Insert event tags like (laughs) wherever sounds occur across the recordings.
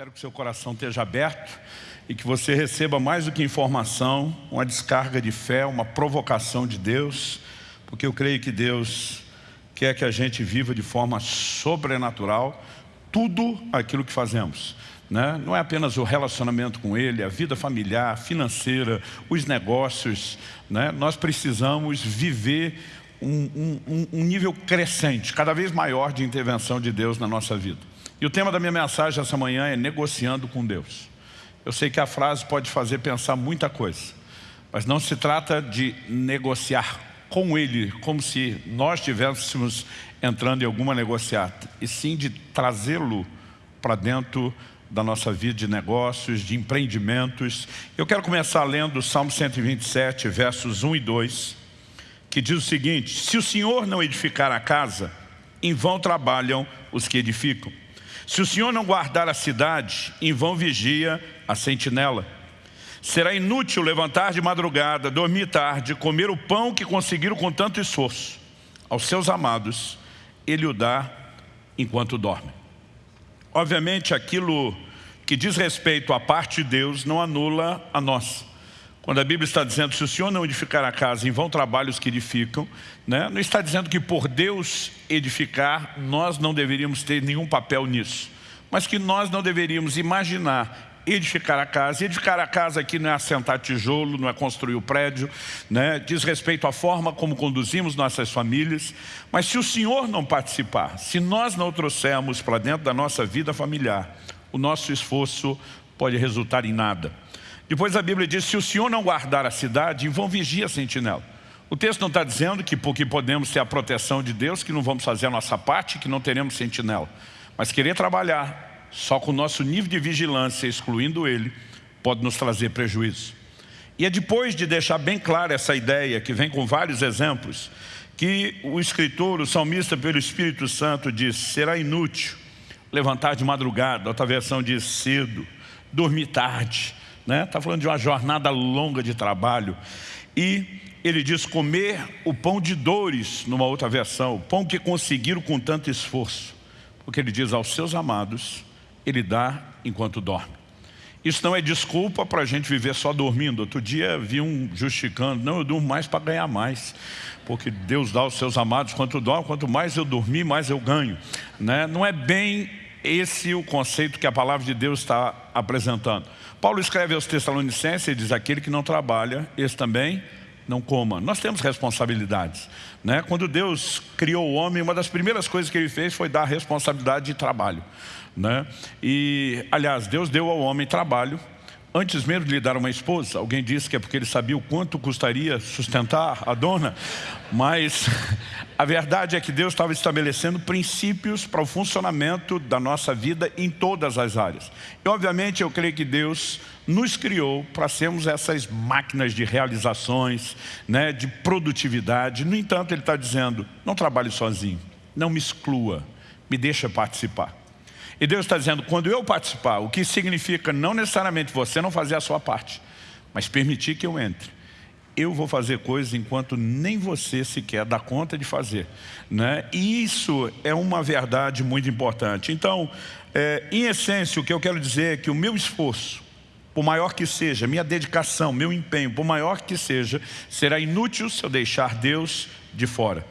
Espero que seu coração esteja aberto e que você receba mais do que informação, uma descarga de fé, uma provocação de Deus, porque eu creio que Deus quer que a gente viva de forma sobrenatural tudo aquilo que fazemos. Né? Não é apenas o relacionamento com Ele, a vida familiar, financeira, os negócios. Né? Nós precisamos viver um, um, um nível crescente, cada vez maior de intervenção de Deus na nossa vida. E o tema da minha mensagem essa manhã é negociando com Deus. Eu sei que a frase pode fazer pensar muita coisa, mas não se trata de negociar com Ele, como se nós estivéssemos entrando em alguma negociata, e sim de trazê-lo para dentro da nossa vida de negócios, de empreendimentos. Eu quero começar lendo o Salmo 127, versos 1 e 2, que diz o seguinte, Se o Senhor não edificar a casa, em vão trabalham os que edificam. Se o Senhor não guardar a cidade, em vão vigia a sentinela. Será inútil levantar de madrugada, dormir tarde, comer o pão que conseguiram com tanto esforço. Aos seus amados, Ele o dá enquanto dorme. Obviamente, aquilo que diz respeito à parte de Deus não anula a nossa. Quando a Bíblia está dizendo, se o Senhor não edificar a casa, em vão trabalhos que edificam, né? não está dizendo que por Deus edificar, nós não deveríamos ter nenhum papel nisso. Mas que nós não deveríamos imaginar edificar a casa. Edificar a casa aqui não é assentar tijolo, não é construir o prédio, né? diz respeito à forma como conduzimos nossas famílias. Mas se o Senhor não participar, se nós não trouxermos para dentro da nossa vida familiar, o nosso esforço pode resultar em nada. Depois a Bíblia diz, se o Senhor não guardar a cidade, vão vigia a sentinela. O texto não está dizendo que porque podemos ter a proteção de Deus, que não vamos fazer a nossa parte, que não teremos sentinela. Mas querer trabalhar só com o nosso nível de vigilância, excluindo ele, pode nos trazer prejuízo. E é depois de deixar bem clara essa ideia, que vem com vários exemplos, que o escritor, o salmista pelo Espírito Santo diz, será inútil levantar de madrugada, outra versão diz cedo, dormir tarde, né? Tá falando de uma jornada longa de trabalho. E ele diz comer o pão de dores, numa outra versão, o pão que conseguiram com tanto esforço. Porque ele diz aos seus amados, ele dá enquanto dorme. Isso não é desculpa para a gente viver só dormindo. Outro dia vi um justificando, não, eu durmo mais para ganhar mais. Porque Deus dá aos seus amados quanto dorme, quanto mais eu dormir, mais eu ganho. Né? Não é bem esse o conceito que a palavra de Deus está apresentando. Paulo escreve aos Tessalonicenses e diz, aquele que não trabalha, esse também não coma. Nós temos responsabilidades. Né? Quando Deus criou o homem, uma das primeiras coisas que ele fez foi dar responsabilidade de trabalho. Né? E, aliás, Deus deu ao homem trabalho Antes mesmo de lhe dar uma esposa, alguém disse que é porque ele sabia o quanto custaria sustentar a dona, mas (laughs) a verdade é que Deus estava estabelecendo princípios para o funcionamento da nossa vida em todas as áreas. E obviamente eu creio que Deus nos criou para sermos essas máquinas de realizações, né, de produtividade. No entanto, Ele está dizendo, não trabalhe sozinho, não me exclua, me deixa participar. E Deus está dizendo, quando eu participar, o que significa não necessariamente você não fazer a sua parte, mas permitir que eu entre. Eu vou fazer coisas enquanto nem você sequer dá conta de fazer. Né? E isso é uma verdade muito importante. Então, é, em essência, o que eu quero dizer é que o meu esforço, por maior que seja, minha dedicação, meu empenho, por maior que seja, será inútil se eu deixar Deus de fora.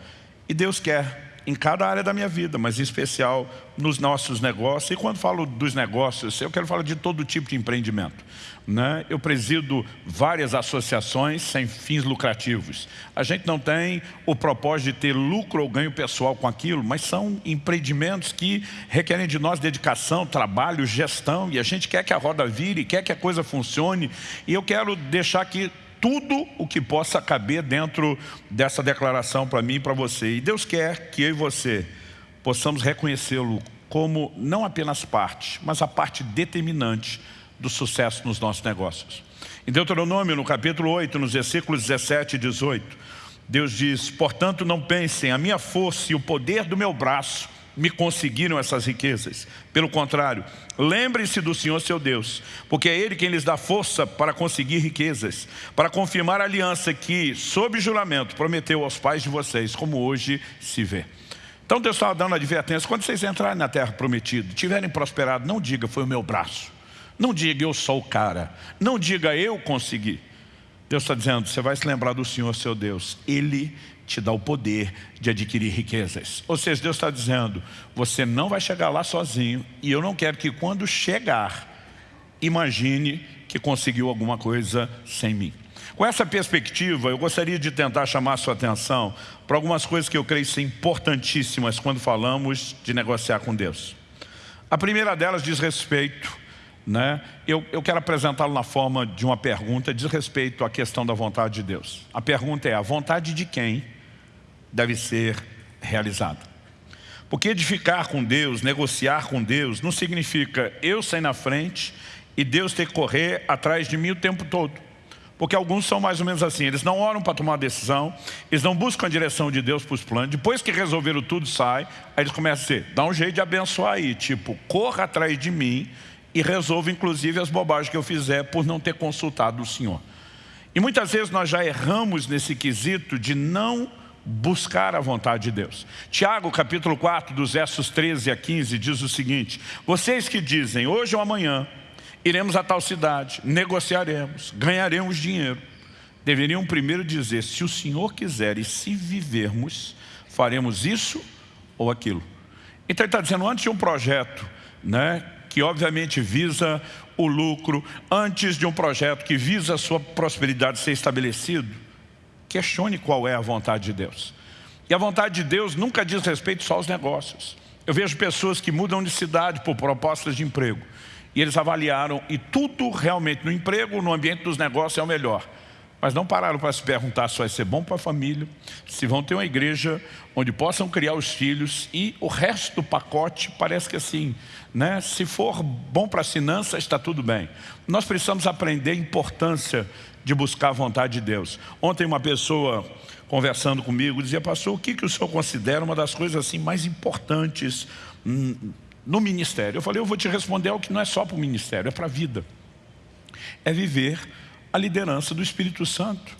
E Deus quer em cada área da minha vida, mas em especial nos nossos negócios. E quando falo dos negócios, eu quero falar de todo tipo de empreendimento. Né? Eu presido várias associações sem fins lucrativos. A gente não tem o propósito de ter lucro ou ganho pessoal com aquilo, mas são empreendimentos que requerem de nós dedicação, trabalho, gestão, e a gente quer que a roda vire, quer que a coisa funcione. E eu quero deixar aqui tudo o que possa caber dentro dessa declaração para mim e para você. E Deus quer que eu e você possamos reconhecê-lo como não apenas parte, mas a parte determinante do sucesso nos nossos negócios. Em Deuteronômio, no capítulo 8, nos versículos 17 e 18, Deus diz, portanto não pensem, a minha força e o poder do meu braço me conseguiram essas riquezas. Pelo contrário, lembrem-se do Senhor seu Deus, porque é Ele quem lhes dá força para conseguir riquezas, para confirmar a aliança que, sob juramento, prometeu aos pais de vocês, como hoje se vê. Então Deus estava dando advertência, quando vocês entrarem na terra prometida, tiverem prosperado, não diga foi o meu braço. Não diga eu sou o cara. Não diga eu consegui. Deus está dizendo, você vai se lembrar do Senhor seu Deus. Ele te dá o poder de adquirir riquezas. Ou seja, Deus está dizendo, você não vai chegar lá sozinho e eu não quero que quando chegar, imagine que conseguiu alguma coisa sem mim. Com essa perspectiva, eu gostaria de tentar chamar sua atenção para algumas coisas que eu creio ser importantíssimas quando falamos de negociar com Deus. A primeira delas diz respeito, né? eu, eu quero apresentá-lo na forma de uma pergunta, diz respeito à questão da vontade de Deus. A pergunta é, a vontade de quem deve ser realizada? Porque edificar com Deus, negociar com Deus, não significa eu sair na frente e Deus ter que correr atrás de mim o tempo todo. Porque alguns são mais ou menos assim, eles não oram para tomar decisão, eles não buscam a direção de Deus para os planos, depois que resolveram tudo, sai, aí eles começam a dizer, dá um jeito de abençoar aí, tipo, corra atrás de mim e resolva inclusive as bobagens que eu fizer por não ter consultado o Senhor. E muitas vezes nós já erramos nesse quesito de não buscar a vontade de Deus. Tiago capítulo 4, dos versos 13 a 15, diz o seguinte, vocês que dizem, hoje ou amanhã, iremos a tal cidade, negociaremos, ganharemos dinheiro. Deveriam primeiro dizer, se o Senhor quiser e se vivermos, faremos isso ou aquilo. Então ele está dizendo, antes de um projeto, né, que obviamente visa o lucro, antes de um projeto que visa a sua prosperidade ser estabelecido, questione qual é a vontade de Deus. E a vontade de Deus nunca diz respeito só aos negócios. Eu vejo pessoas que mudam de cidade por propostas de emprego. E eles avaliaram, e tudo realmente no emprego, no ambiente dos negócios é o melhor. Mas não pararam para se perguntar se vai ser bom para a família, se vão ter uma igreja onde possam criar os filhos e o resto do pacote parece que assim, né? se for bom para as finanças, está tudo bem. Nós precisamos aprender a importância de buscar a vontade de Deus. Ontem uma pessoa conversando comigo dizia, pastor, o que, que o senhor considera uma das coisas assim mais importantes hum, no ministério? Eu falei, eu vou te responder algo que não é só para o ministério, é para a vida. É viver a liderança do Espírito Santo.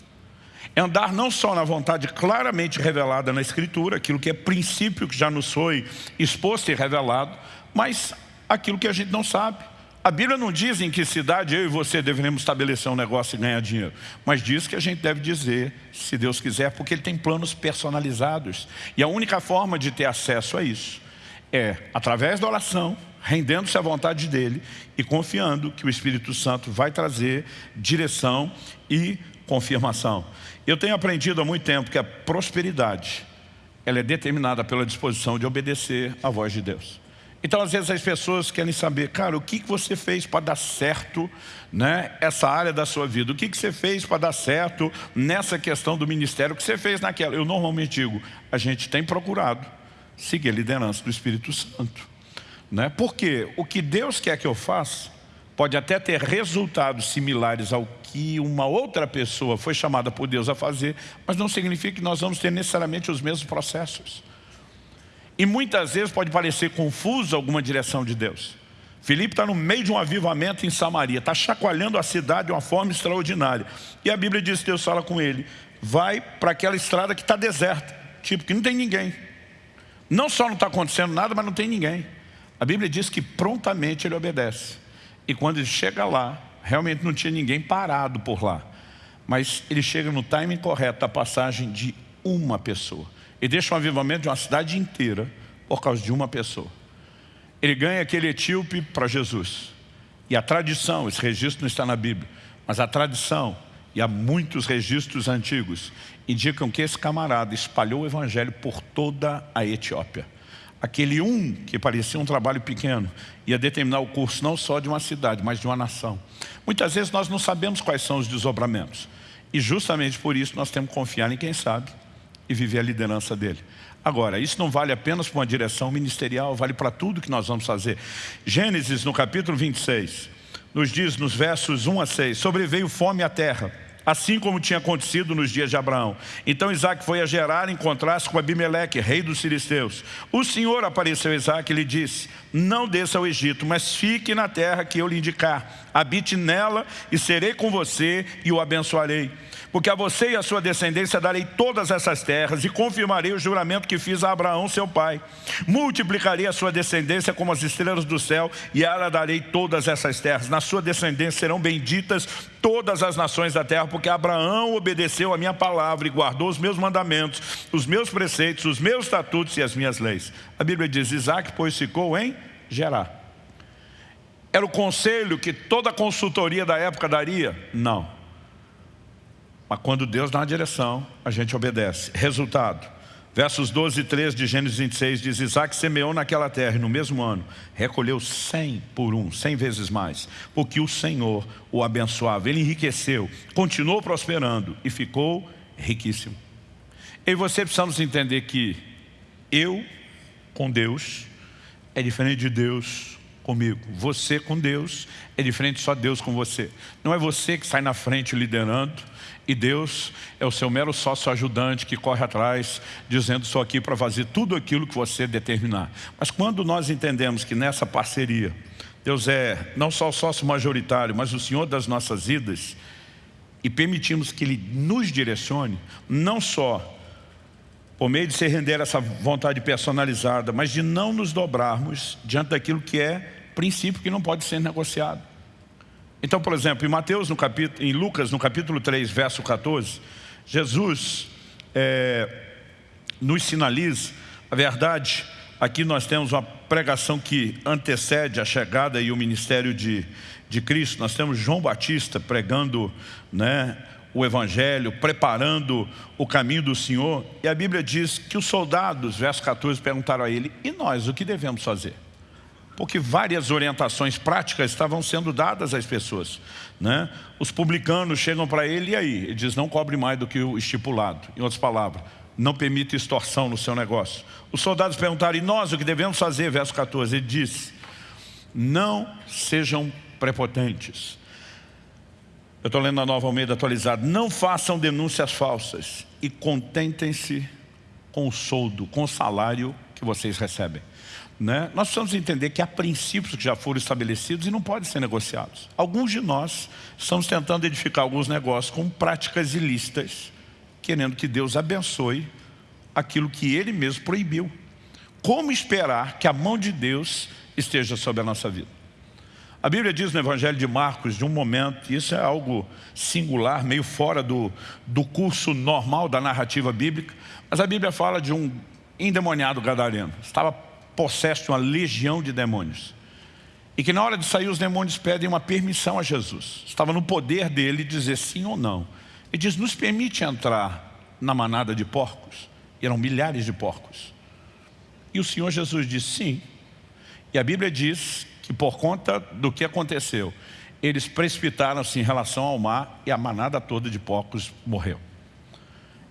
É andar não só na vontade claramente revelada na Escritura, aquilo que é princípio que já nos foi exposto e revelado, mas aquilo que a gente não sabe. A Bíblia não diz em que cidade eu e você deveremos estabelecer um negócio e ganhar dinheiro, mas diz que a gente deve dizer, se Deus quiser, porque Ele tem planos personalizados. E a única forma de ter acesso a isso é através da oração, rendendo-se à vontade dEle e confiando que o Espírito Santo vai trazer direção e confirmação. Eu tenho aprendido há muito tempo que a prosperidade ela é determinada pela disposição de obedecer à voz de Deus. Então, às vezes, as pessoas querem saber, cara, o que você fez para dar certo né, essa área da sua vida? O que você fez para dar certo nessa questão do ministério? O que você fez naquela? Eu normalmente digo, a gente tem procurado seguir a liderança do Espírito Santo. Né? Porque o que Deus quer que eu faça pode até ter resultados similares ao que uma outra pessoa foi chamada por Deus a fazer, mas não significa que nós vamos ter necessariamente os mesmos processos. E muitas vezes pode parecer confuso alguma direção de Deus. Filipe está no meio de um avivamento em Samaria, está chacoalhando a cidade de uma forma extraordinária. E a Bíblia diz que Deus fala com ele, vai para aquela estrada que está deserta, tipo que não tem ninguém. Não só não está acontecendo nada, mas não tem ninguém. A Bíblia diz que prontamente ele obedece. E quando ele chega lá, realmente não tinha ninguém parado por lá. Mas ele chega no timing correto da passagem de uma pessoa. E deixa um avivamento de uma cidade inteira por causa de uma pessoa. Ele ganha aquele etíope para Jesus. E a tradição, esse registro não está na Bíblia, mas a tradição, e há muitos registros antigos, indicam que esse camarada espalhou o evangelho por toda a Etiópia aquele um que parecia um trabalho pequeno ia determinar o curso não só de uma cidade, mas de uma nação. Muitas vezes nós não sabemos quais são os desdobramentos. E justamente por isso nós temos que confiar em quem sabe e viver a liderança dele. Agora, isso não vale apenas para uma direção ministerial, vale para tudo que nós vamos fazer. Gênesis, no capítulo 26, nos diz nos versos 1 a 6, sobreveio fome à terra assim como tinha acontecido nos dias de Abraão. Então Isaac foi a Gerar encontrar-se com Abimeleque, rei dos filisteus. O Senhor apareceu a Isaac e lhe disse, não desça ao Egito, mas fique na terra que eu lhe indicar. Habite nela e serei com você e o abençoarei. Porque a você e a sua descendência darei todas essas terras e confirmarei o juramento que fiz a Abraão, seu pai. Multiplicarei a sua descendência como as estrelas do céu e ela darei todas essas terras. Na sua descendência serão benditas todas as nações da terra, porque Abraão obedeceu a minha palavra e guardou os meus mandamentos, os meus preceitos, os meus estatutos e as minhas leis. A Bíblia diz, Isaac, pois ficou em Gerar. Era o conselho que toda a consultoria da época daria? Não. Mas quando Deus dá uma direção, a gente obedece. Resultado, versos 12 e 13 de Gênesis 26 diz, Isaac semeou naquela terra e no mesmo ano recolheu cem por um, cem vezes mais, porque o Senhor o abençoava. Ele enriqueceu, continuou prosperando e ficou riquíssimo. E você precisamos entender que eu com Deus é diferente de Deus comigo. Você com Deus é diferente só Deus com você. Não é você que sai na frente liderando e Deus é o seu mero sócio ajudante que corre atrás dizendo sou aqui para fazer tudo aquilo que você determinar. Mas quando nós entendemos que nessa parceria Deus é não só o sócio majoritário, mas o Senhor das nossas vidas e permitimos que Ele nos direcione, não só por meio de se render essa vontade personalizada, mas de não nos dobrarmos diante daquilo que é princípio que não pode ser negociado. Então, por exemplo, em Mateus, no capítulo, em Lucas, no capítulo 3, verso 14, Jesus é, nos sinaliza a verdade. Aqui nós temos uma pregação que antecede a chegada e o ministério de, de Cristo. Nós temos João Batista pregando né, o Evangelho, preparando o caminho do Senhor. E a Bíblia diz que os soldados, verso 14, perguntaram a ele, e nós, o que devemos fazer? Porque várias orientações práticas estavam sendo dadas às pessoas. Né? Os publicanos chegam para ele e aí? Ele diz, não cobre mais do que o estipulado. Em outras palavras, não permite extorsão no seu negócio. Os soldados perguntaram, e nós o que devemos fazer? Verso 14, ele disse, não sejam prepotentes. Eu estou lendo a nova Almeida atualizada. Não façam denúncias falsas e contentem-se com o soldo, com o salário que vocês recebem. Né? Nós precisamos entender que há princípios que já foram estabelecidos e não podem ser negociados. Alguns de nós estamos tentando edificar alguns negócios com práticas ilícitas, querendo que Deus abençoe aquilo que Ele mesmo proibiu. Como esperar que a mão de Deus esteja sobre a nossa vida? A Bíblia diz no Evangelho de Marcos, de um momento, isso é algo singular, meio fora do, do curso normal da narrativa bíblica, mas a Bíblia fala de um endemoniado gadareno. Estava possesso de uma legião de demônios. E que na hora de sair os demônios pedem uma permissão a Jesus. Estava no poder dele dizer sim ou não. Ele diz, nos permite entrar na manada de porcos? E eram milhares de porcos. E o Senhor Jesus disse sim. E a Bíblia diz que por conta do que aconteceu, eles precipitaram-se em relação ao mar e a manada toda de porcos morreu.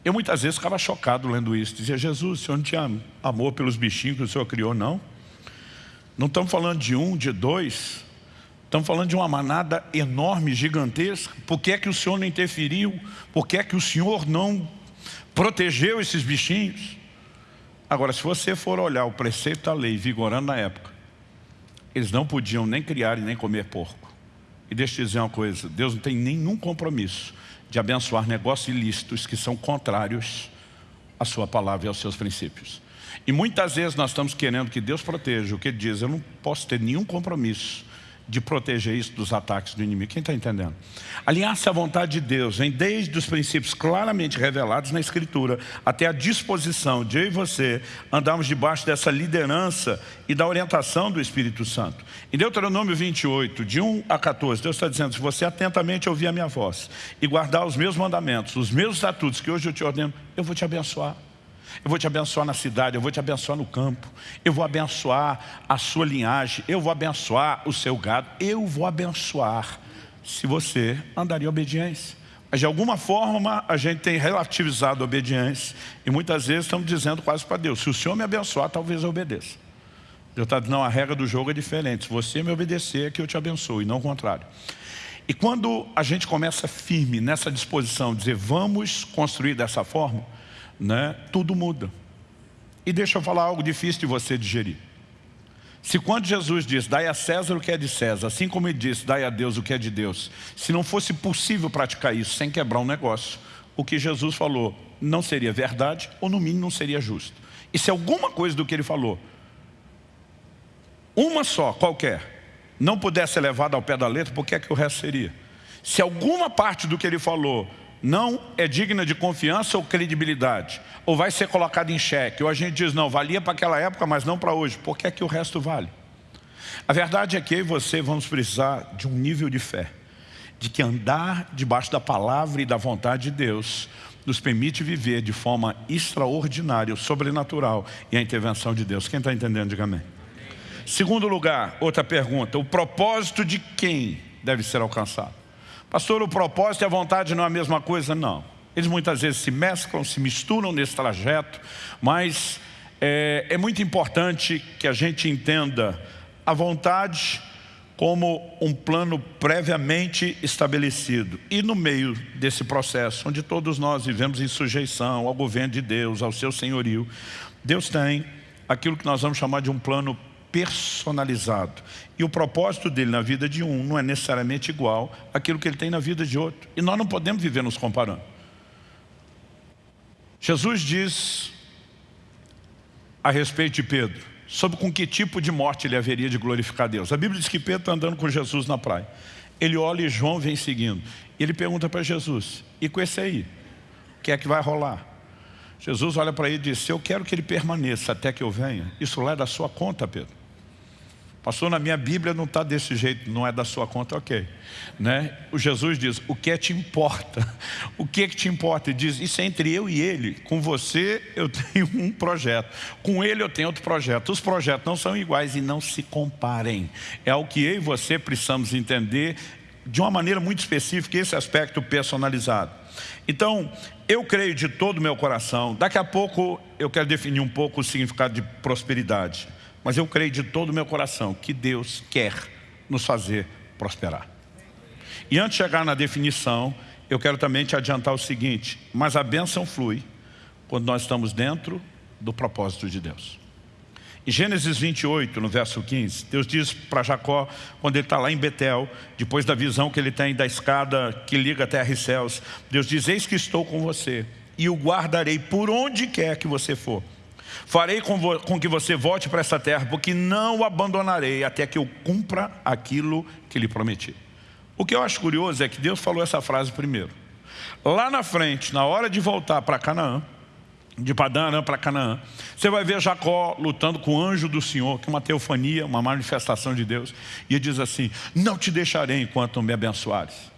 Eu muitas vezes ficava chocado lendo isso. Dizia, Jesus, o Senhor não tinha amor pelos bichinhos que o Senhor criou, não? Não estamos falando de um, de dois. Estamos falando de uma manada enorme, gigantesca. Por que é que o Senhor não interferiu? Por que é que o Senhor não protegeu esses bichinhos? Agora, se você for olhar o preceito da lei vigorando na época, eles não podiam nem criar e nem comer porco. E deixa eu dizer uma coisa, Deus não tem nenhum compromisso de abençoar negócios ilícitos que são contrários à sua palavra e aos seus princípios. E muitas vezes nós estamos querendo que Deus proteja o que ele diz, eu não posso ter nenhum compromisso de proteger isso dos ataques do inimigo. Quem está entendendo? Alinhar-se à vontade de Deus vem desde os princípios claramente revelados na Escritura até a disposição de eu e você andarmos debaixo dessa liderança e da orientação do Espírito Santo. Em Deuteronômio 28, de 1 a 14, Deus está dizendo, se você atentamente ouvir a minha voz e guardar os meus mandamentos, os meus estatutos que hoje eu te ordeno, eu vou te abençoar. Eu vou te abençoar na cidade, eu vou te abençoar no campo, eu vou abençoar a sua linhagem, eu vou abençoar o seu gado, eu vou abençoar se você andar em obediência. Mas de alguma forma a gente tem relativizado a obediência e muitas vezes estamos dizendo quase para Deus, se o Senhor me abençoar, talvez eu obedeça. Deus está dizendo, não, a regra do jogo é diferente, se você me obedecer é que eu te abençoo e não o contrário. E quando a gente começa firme nessa disposição, dizer, vamos construir dessa forma, né, tudo muda. E deixa eu falar algo difícil de você digerir. Se quando Jesus diz, dai a César o que é de César, assim como ele disse, dai a Deus o que é de Deus, se não fosse possível praticar isso sem quebrar um negócio, o que Jesus falou não seria verdade, ou no mínimo não seria justo. E se alguma coisa do que ele falou, uma só, qualquer, não pudesse ser levada ao pé da letra, por que é que o resto seria? Se alguma parte do que ele falou não é digna de confiança ou credibilidade, ou vai ser colocada em xeque, ou a gente diz, não, valia para aquela época, mas não para hoje, por que é que o resto vale? A verdade é que eu e você vamos precisar de um nível de fé, de que andar debaixo da palavra e da vontade de Deus nos permite viver de forma extraordinária, sobrenatural e a intervenção de Deus. Quem está entendendo, diga amém. Segundo lugar, outra pergunta, o propósito de quem deve ser alcançado? Pastor, o propósito e a vontade não é a mesma coisa? Não. Eles muitas vezes se mesclam, se misturam nesse trajeto, mas é, é muito importante que a gente entenda a vontade como um plano previamente estabelecido. E no meio desse processo, onde todos nós vivemos em sujeição ao governo de Deus, ao seu senhorio, Deus tem aquilo que nós vamos chamar de um plano personalizado. E o propósito dele na vida de um não é necessariamente igual àquilo que ele tem na vida de outro. E nós não podemos viver nos comparando. Jesus diz a respeito de Pedro, sobre com que tipo de morte ele haveria de glorificar Deus. A Bíblia diz que Pedro está andando com Jesus na praia. Ele olha e João vem seguindo. Ele pergunta para Jesus, e com esse aí, o que é que vai rolar? Jesus olha para ele e diz, eu quero que ele permaneça até que eu venha. Isso lá é da sua conta, Pedro. Pastor, na minha Bíblia não está desse jeito, não é da sua conta, ok. Né? O Jesus diz, o que é te importa? (laughs) O que é que te importa? Ele diz, isso é entre eu e ele. Com você eu (laughs) tenho um projeto, com ele eu tenho outro projeto. Os projetos não são iguais e não se comparem. É o que eu e você precisamos entender de uma maneira muito específica, esse aspecto personalizado. Então, eu creio de todo o meu coração, daqui a pouco eu quero definir um pouco o significado de prosperidade. Mas eu creio de todo o meu coração que Deus quer nos fazer prosperar. E antes de chegar na definição, eu quero também te adiantar o seguinte, mas a bênção flui quando nós estamos dentro do propósito de Deus. Em Gênesis 28, no verso 15, Deus diz para Jacó, quando ele está lá em Betel, depois da visão que ele tem da escada que liga terra e céus, Deus diz, eis que estou com você, e o guardarei por onde quer que você for. Farei com, com que você volte para essa terra, porque não o abandonarei até que eu cumpra aquilo que lhe prometi. O que eu acho curioso é que Deus falou essa frase primeiro. Lá na frente, na hora de voltar para Canaã, de Padã para Canaã, você vai ver Jacó lutando com o anjo do Senhor, que é uma teofania, uma manifestação de Deus, e ele diz assim, não te deixarei enquanto me abençoares.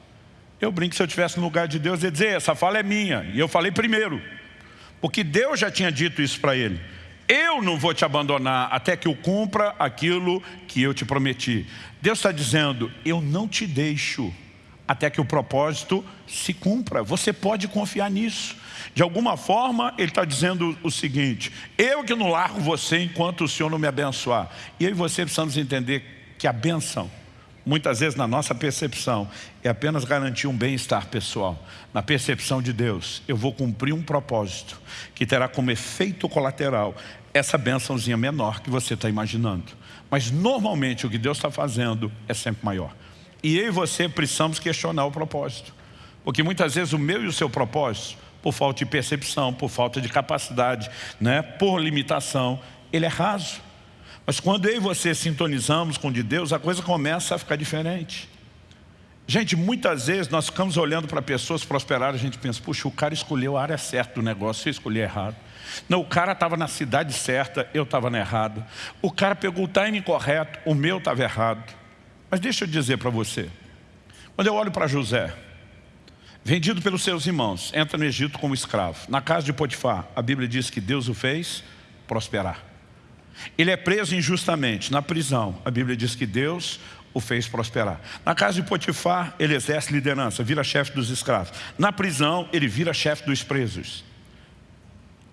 Eu brinco, se eu estivesse no lugar de Deus, eu ia dizer, essa fala é minha, e eu falei primeiro, porque Deus já tinha dito isso para ele. Eu não vou te abandonar até que eu cumpra aquilo que eu te prometi. Deus está dizendo, eu não te deixo até que o propósito se cumpra. Você pode confiar nisso. De alguma forma, ele está dizendo o seguinte, eu que não largo você enquanto o Senhor não me abençoar. E eu e você precisamos entender que a benção muitas vezes na nossa percepção, é apenas garantir um bem-estar pessoal. Na percepção de Deus, eu vou cumprir um propósito que terá como efeito colateral essa bençãozinha menor que você está imaginando. Mas normalmente o que Deus está fazendo é sempre maior. E eu e você precisamos questionar o propósito. Porque muitas vezes o meu e o seu propósito, por falta de percepção, por falta de capacidade, né, por limitação, ele é raso. Mas quando eu e você sintonizamos com o de Deus, a coisa começa a ficar diferente. Gente, muitas vezes nós ficamos olhando para pessoas prosperar, a gente pensa, puxa, o cara escolheu a área certa do negócio, eu escolhi errado. Não, o cara estava na cidade certa, eu estava na errada. O cara pegou o timing correto, o meu estava errado. Mas deixa eu dizer para você, quando eu olho para José, vendido pelos seus irmãos, entra no Egito como escravo. Na casa de Potifar, a Bíblia diz que Deus o fez prosperar. Ele é preso injustamente na prisão. A Bíblia diz que Deus o fez prosperar. Na casa de Potifar, ele exerce liderança, vira chefe dos escravos. Na prisão, ele vira chefe dos presos.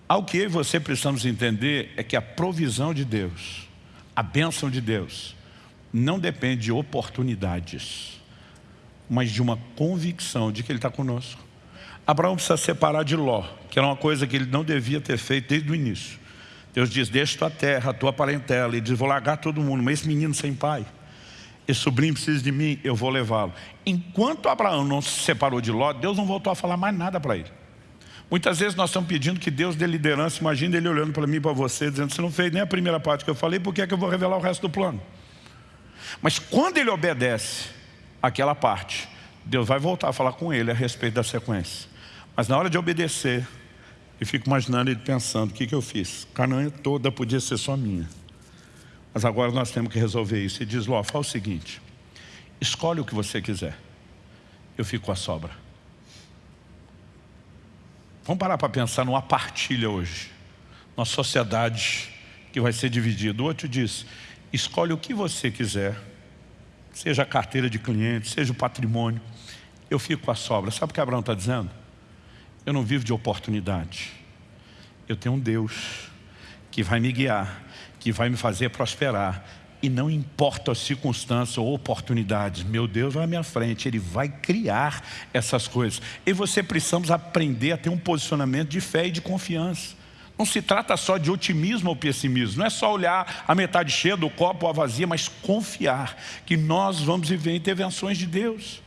Ao que eu e você precisamos entender é que a provisão de Deus, a bênção de Deus, não depende de oportunidades, mas de uma convicção de que Ele está conosco. Abraão precisa separar de Ló, que era uma coisa que ele não devia ter feito desde o início. Deus diz, deixa tua terra, tua parentela. E diz, vou largar todo mundo, mas esse menino sem pai, esse sobrinho precisa de mim, eu vou levá-lo. Enquanto Abraão não se separou de Ló, Deus não voltou a falar mais nada para ele. Muitas vezes nós estamos pedindo que Deus dê liderança, imagina ele olhando para mim e para você, dizendo, você não fez nem a primeira parte que eu falei, por que é que eu vou revelar o resto do plano? Mas quando ele obedece aquela parte, Deus vai voltar a falar com ele a respeito da sequência. Mas na hora de obedecer, eu fico imaginando ele pensando, o que, que eu fiz? Canaã toda podia ser só minha. Mas agora nós temos que resolver isso. E diz, Ló, fala o seguinte, escolhe o que você quiser. Eu fico com a sobra. Vamos parar para pensar numa partilha hoje. Uma sociedade que vai ser dividida. O outro diz, escolhe o que você quiser. Seja a carteira de cliente, seja o patrimônio. Eu fico com a sobra. Sabe o que Abraão está dizendo? Eu não vivo de oportunidade. Eu tenho um Deus que vai me guiar, que vai me fazer prosperar. E não importa as circunstâncias ou oportunidades, meu Deus vai à minha frente, Ele vai criar essas coisas. E você precisamos aprender a ter um posicionamento de fé e de confiança. Não se trata só de otimismo ou pessimismo, não é só olhar a metade cheia do copo ou a vazia, mas confiar que nós vamos viver intervenções de Deus.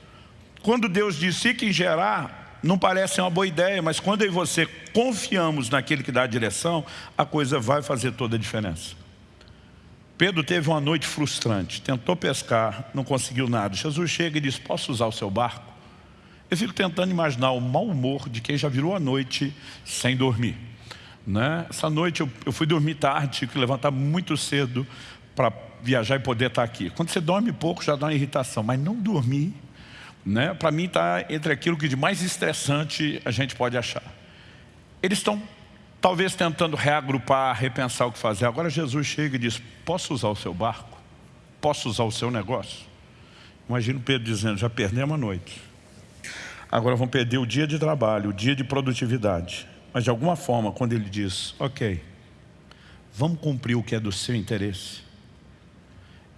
Quando Deus disse que em gerar, não parece uma boa ideia, mas quando eu e você confiamos naquele que dá a direção, a coisa vai fazer toda a diferença. Pedro teve uma noite frustrante, tentou pescar, não conseguiu nada. Jesus chega e diz, posso usar o seu barco? Eu fico tentando imaginar o mau humor de quem já virou a noite sem dormir. Né? Essa noite eu, eu fui dormir tarde, tive que levantar muito cedo para viajar e poder estar aqui. Quando você dorme pouco já dá uma irritação, mas não dormir, né? para mim está entre aquilo que de mais estressante a gente pode achar. Eles estão talvez tentando reagrupar, repensar o que fazer. Agora Jesus chega e diz, posso usar o seu barco? Posso usar o seu negócio? Imagina Pedro dizendo, já perdemos a noite. Agora vamos perder o dia de trabalho, o dia de produtividade. Mas de alguma forma, quando ele diz, ok, vamos cumprir o que é do seu interesse.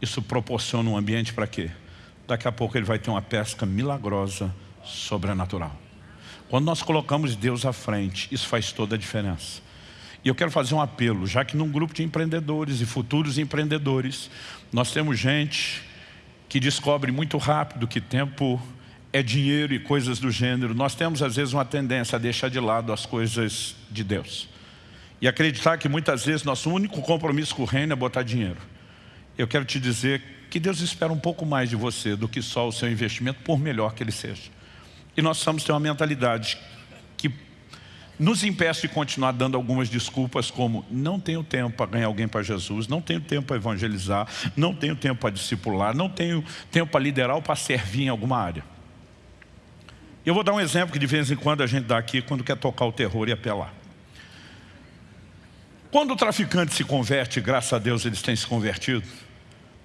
Isso proporciona um ambiente para quê? Daqui a pouco ele vai ter uma pesca milagrosa, sobrenatural. Quando nós colocamos Deus à frente, isso faz toda a diferença. E eu quero fazer um apelo, já que num grupo de empreendedores e futuros empreendedores, nós temos gente que descobre muito rápido que tempo é dinheiro e coisas do gênero. Nós temos às vezes uma tendência a deixar de lado as coisas de Deus. E acreditar que muitas vezes nosso único compromisso com o reino é botar dinheiro. Eu quero te dizer que Deus espera um pouco mais de você do que só o seu investimento, por melhor que ele seja. E nós precisamos ter uma mentalidade que nos impeça de continuar dando algumas desculpas como não tenho tempo para ganhar alguém para Jesus, não tenho tempo para evangelizar, não tenho tempo para discipular, não tenho tempo para liderar ou para servir em alguma área. Eu vou dar um exemplo que de vez em quando a gente dá aqui quando quer tocar o terror e apelar. Quando o traficante se converte, graças a Deus eles têm se convertido,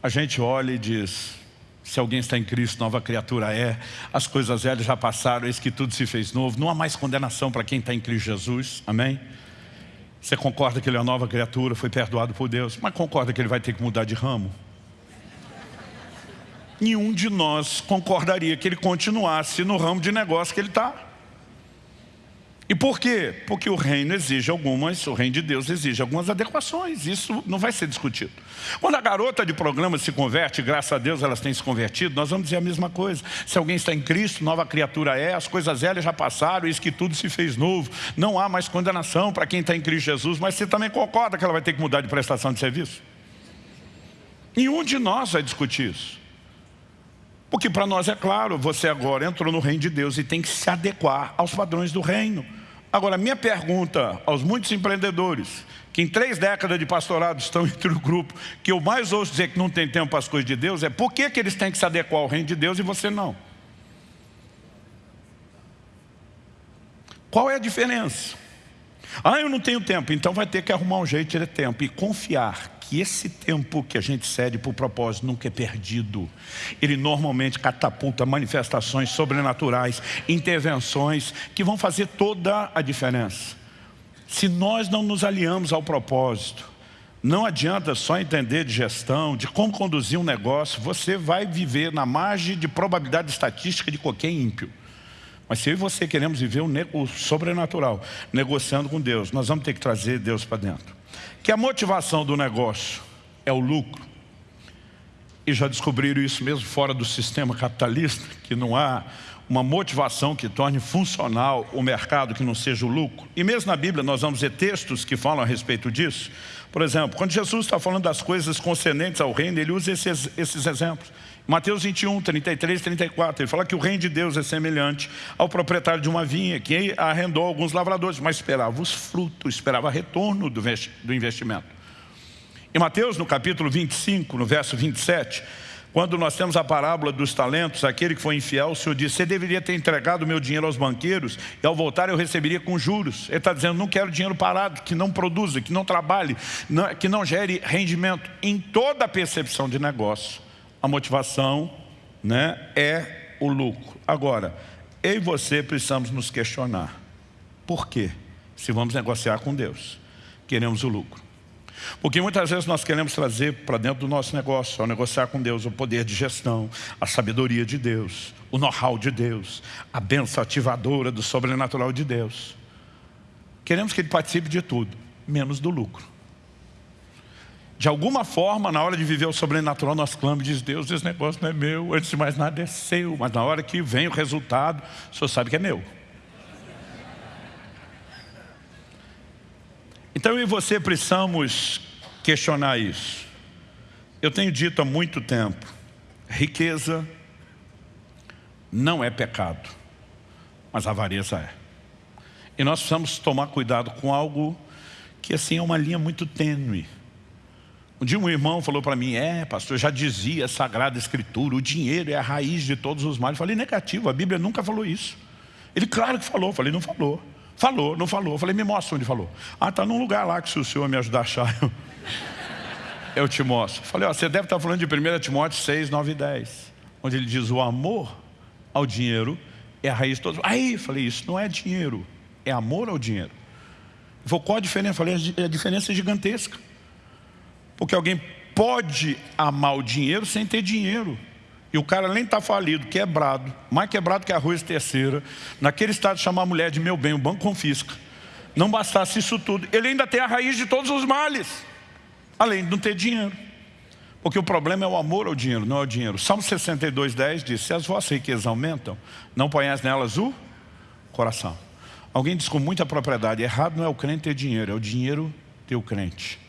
a gente olha e diz, se alguém está em Cristo, nova criatura é. As coisas velhas já passaram, eis que tudo se fez novo. Não há mais condenação para quem está em Cristo Jesus. Amém? Você concorda que ele é uma nova criatura, foi perdoado por Deus, mas concorda que ele vai ter que mudar de ramo? Nenhum de nós concordaria que ele continuasse no ramo de negócio que ele está. E por quê? Porque o reino exige algumas, o reino de Deus exige algumas adequações, isso não vai ser discutido. Quando a garota de programa se converte, graças a Deus elas têm se convertido, nós vamos dizer a mesma coisa. Se alguém está em Cristo, nova criatura é, as coisas velhas já passaram, isso que tudo se fez novo. Não há mais condenação para quem está em Cristo Jesus, mas você também concorda que ela vai ter que mudar de prestação de serviço? Nenhum de nós vai discutir isso. Porque para nós é claro, você agora entrou no reino de Deus e tem que se adequar aos padrões do reino. Agora, minha pergunta aos muitos empreendedores, que em três décadas de pastorado estão (laughs) entre o grupo, que eu mais ouço dizer que não tem tempo para as coisas de Deus, é por que, que eles têm que se adequar ao reino de Deus e você não? Qual é a diferença? Ah, eu não tenho tempo, então vai ter que arrumar um jeito de ter tempo e confiar que esse tempo que a gente cede para o propósito nunca é perdido. Ele normalmente catapulta manifestações sobrenaturais, intervenções que vão fazer toda a diferença. Se nós não nos aliamos ao propósito, não adianta só entender de gestão, de como conduzir um negócio, você vai viver na margem de probabilidade estatística de qualquer ímpio. Mas se eu e você queremos viver o sobrenatural, negociando com Deus, nós vamos ter que trazer Deus para dentro. Que a motivação do negócio é o lucro, e já descobriram isso mesmo fora do sistema capitalista, que não há uma motivação que torne funcional o mercado que não seja o lucro. E mesmo na Bíblia nós vamos ver textos que falam a respeito disso. Por exemplo, quando Jesus está falando das coisas concernentes ao reino, ele usa esses, esses exemplos. Mateus 21, 33, 34, ele fala que o reino de Deus é semelhante ao proprietário de uma vinha, que arrendou alguns lavradores, mas esperava os frutos, esperava retorno do investimento. Em Mateus, no capítulo 25, no verso 27, quando nós temos a parábola dos talentos, aquele que foi infiel, o Senhor disse, você deveria ter entregado o meu dinheiro aos banqueiros e ao voltar eu receberia com juros. Ele está dizendo, não quero dinheiro parado, que não produza, que não trabalhe, que não gere rendimento. Em toda a percepção de negócio, a motivação né, é o lucro. Agora, eu e você precisamos nos questionar. Por quê? Se vamos negociar com Deus, queremos o lucro. Porque muitas vezes nós queremos trazer para dentro do nosso negócio, ao negociar com Deus, o poder de gestão, a sabedoria de Deus, o know-how de Deus, a benção ativadora do sobrenatural de Deus. Queremos que Ele participe de tudo, menos do lucro. De alguma forma, na hora de viver o sobrenatural, nós clamamos e diz, Deus, esse negócio não é meu, antes de mais nada é seu. Mas na hora que vem o resultado, o senhor sabe que é meu. Então eu e você precisamos questionar isso. Eu tenho dito há muito tempo, riqueza não é pecado, mas avareza é. E nós precisamos tomar cuidado com algo que assim é uma linha muito tênue. Um dia um irmão falou para mim, é pastor, já dizia a Sagrada Escritura, o dinheiro é a raiz de todos os males. Eu falei, negativo, a Bíblia nunca falou isso. Ele, claro que falou, eu falei, não falou. Falou, não falou. Eu falei, me mostra onde falou. Ah, está num lugar lá que se o senhor me ajudar a achar, eu, eu te mostro. Falei, ó, você deve estar falando de 1 Timóteo 6, 9 e 10. Onde ele diz, o amor ao dinheiro é a raiz de todos. Aí, falei, isso não é dinheiro, é amor ao dinheiro. Ele qual a diferença? falei, a diferença é gigantesca. Porque alguém pode amar o dinheiro sem ter dinheiro. E o cara nem está falido, quebrado, mais quebrado que arroz terceira, naquele estado de chamar a mulher de meu bem, o banco confisca. Não bastasse isso tudo, ele ainda tem a raiz de todos os males, além de não ter dinheiro. Porque o problema é o amor ao dinheiro, não é o dinheiro. Salmo 62, 10 diz, se as vossas riquezas aumentam, não ponhais nelas o coração. Alguém diz com muita propriedade, errado não é o crente ter dinheiro, é o dinheiro ter o crente.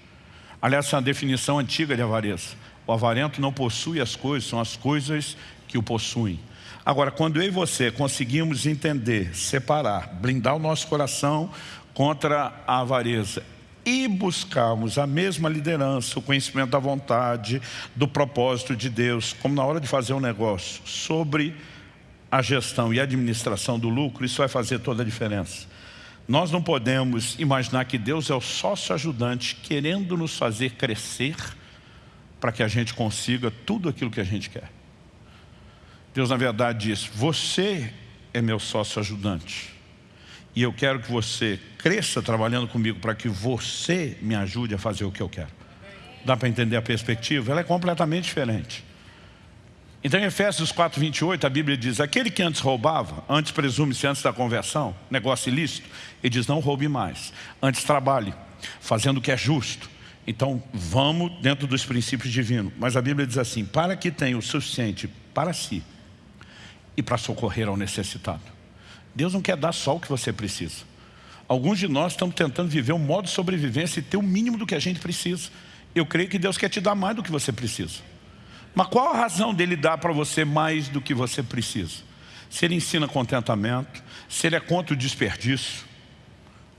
Aliás, é uma definição antiga de avareza. O avarento não possui as coisas, são as coisas que o possuem. Agora, quando eu e você conseguimos entender, separar, blindar o nosso coração contra a avareza e buscarmos a mesma liderança, o conhecimento da vontade, do propósito de Deus, como na hora de fazer um negócio, sobre a gestão e administração do lucro, isso vai fazer toda a diferença. Nós não podemos imaginar que Deus é o sócio ajudante querendo nos fazer crescer para que a gente consiga tudo aquilo que a gente quer. Deus, na verdade, diz, você é meu sócio ajudante. E eu quero que você cresça trabalhando comigo para que você me ajude a fazer o que eu quero. Dá para entender a perspectiva? Ela é completamente diferente. Então em Efésios 4, 28, a Bíblia diz, aquele que antes roubava, antes presume-se antes da conversão, negócio ilícito, ele diz, não roube mais, antes trabalhe, fazendo o que é justo, então, vamos dentro dos princípios divinos. Mas a Bíblia diz assim, para que tenha o suficiente para si e para socorrer ao necessitado. Deus não quer dar só o que você precisa. Alguns de nós estamos tentando viver um modo de sobrevivência e ter o mínimo do que a gente precisa. Eu creio que Deus quer te dar mais do que você precisa. Mas qual a razão dele dar para você mais do que você precisa? Se ele ensina contentamento, se ele é contra o desperdício,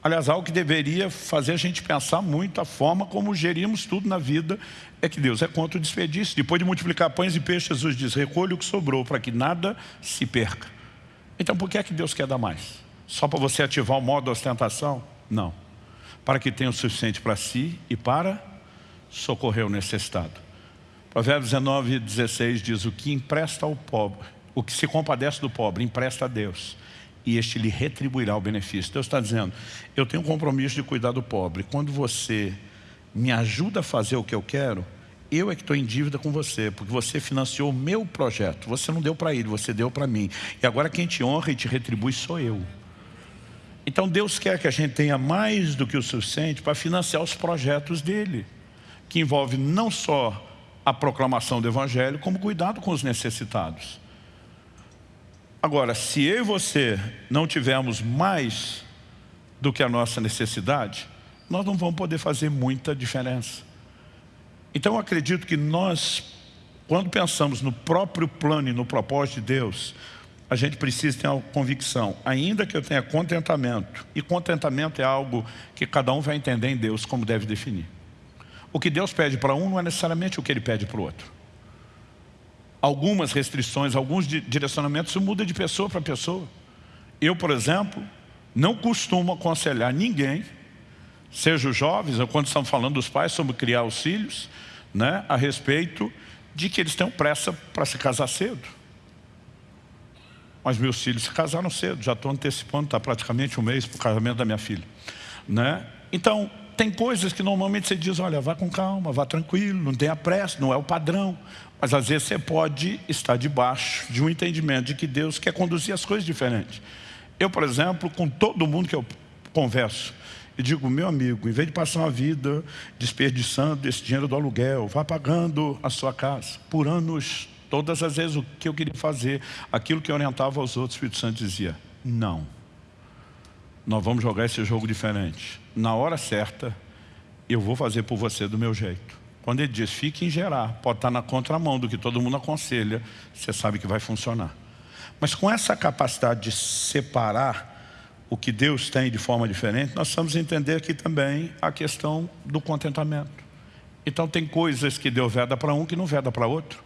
Aliás, algo que deveria fazer a gente pensar muito a forma como gerimos tudo na vida é que Deus é contra o desperdício. Depois de multiplicar pães e peixes, Jesus diz, recolhe o que sobrou para que nada se perca. Então por que é que Deus quer dar mais? Só para você ativar o modo ostentação? Não. Para que tenha o suficiente para si e para socorrer o necessitado. Provérbios 19, 16 diz, o que empresta ao pobre, o que se compadece do pobre, empresta a Deus e este lhe retribuirá o benefício. Deus está dizendo, eu tenho um compromisso de cuidar do pobre. Quando você me ajuda a fazer o que eu quero, eu é que estou em dívida com você, porque você financiou o meu projeto. Você não deu para ele, você deu para mim. E agora quem te honra e te retribui sou eu. Então Deus quer que a gente tenha mais do que o suficiente para financiar os projetos dele, que envolve não só a proclamação do Evangelho, como cuidado com os necessitados. Agora, se eu e você não tivermos mais do que a nossa necessidade, nós não vamos poder fazer muita diferença. Então eu acredito que nós, quando pensamos no próprio plano e no propósito de Deus, a gente precisa ter uma convicção, ainda que eu tenha contentamento, e contentamento é algo que cada um vai entender em Deus como deve definir. O que Deus pede para um não é necessariamente o que Ele pede para o outro. Algumas restrições, alguns direcionamentos, isso muda de pessoa para pessoa. Eu, por exemplo, não costumo aconselhar ninguém, seja os jovens, ou quando estamos falando dos pais sobre criar os filhos, né, a respeito de que eles tenham pressa para se casar cedo. Mas meus filhos se casaram cedo, já estou antecipando, está praticamente um mês para o casamento da minha filha. Né? Então, tem coisas que normalmente você diz, olha, vá com calma, vá tranquilo, não tenha pressa, não é o padrão. Mas às vezes você pode estar debaixo de um entendimento de que Deus quer conduzir as coisas diferentes. Eu, por exemplo, com todo mundo que eu converso, eu digo, meu amigo, em vez de passar uma vida desperdiçando esse dinheiro do aluguel, vá pagando a sua casa por anos Todas as vezes o que eu queria fazer, aquilo que orientava aos outros, o Espírito Santo dizia, não. Nós vamos jogar esse jogo diferente. Na hora certa, eu vou fazer por você do meu jeito. Quando ele diz, fique em gerar, pode estar na contramão do que todo mundo aconselha, você sabe que vai funcionar. Mas com essa capacidade de separar o que Deus tem de forma diferente, nós precisamos entender aqui também a questão do contentamento. Então tem coisas que Deus veda para um que não veda para outro.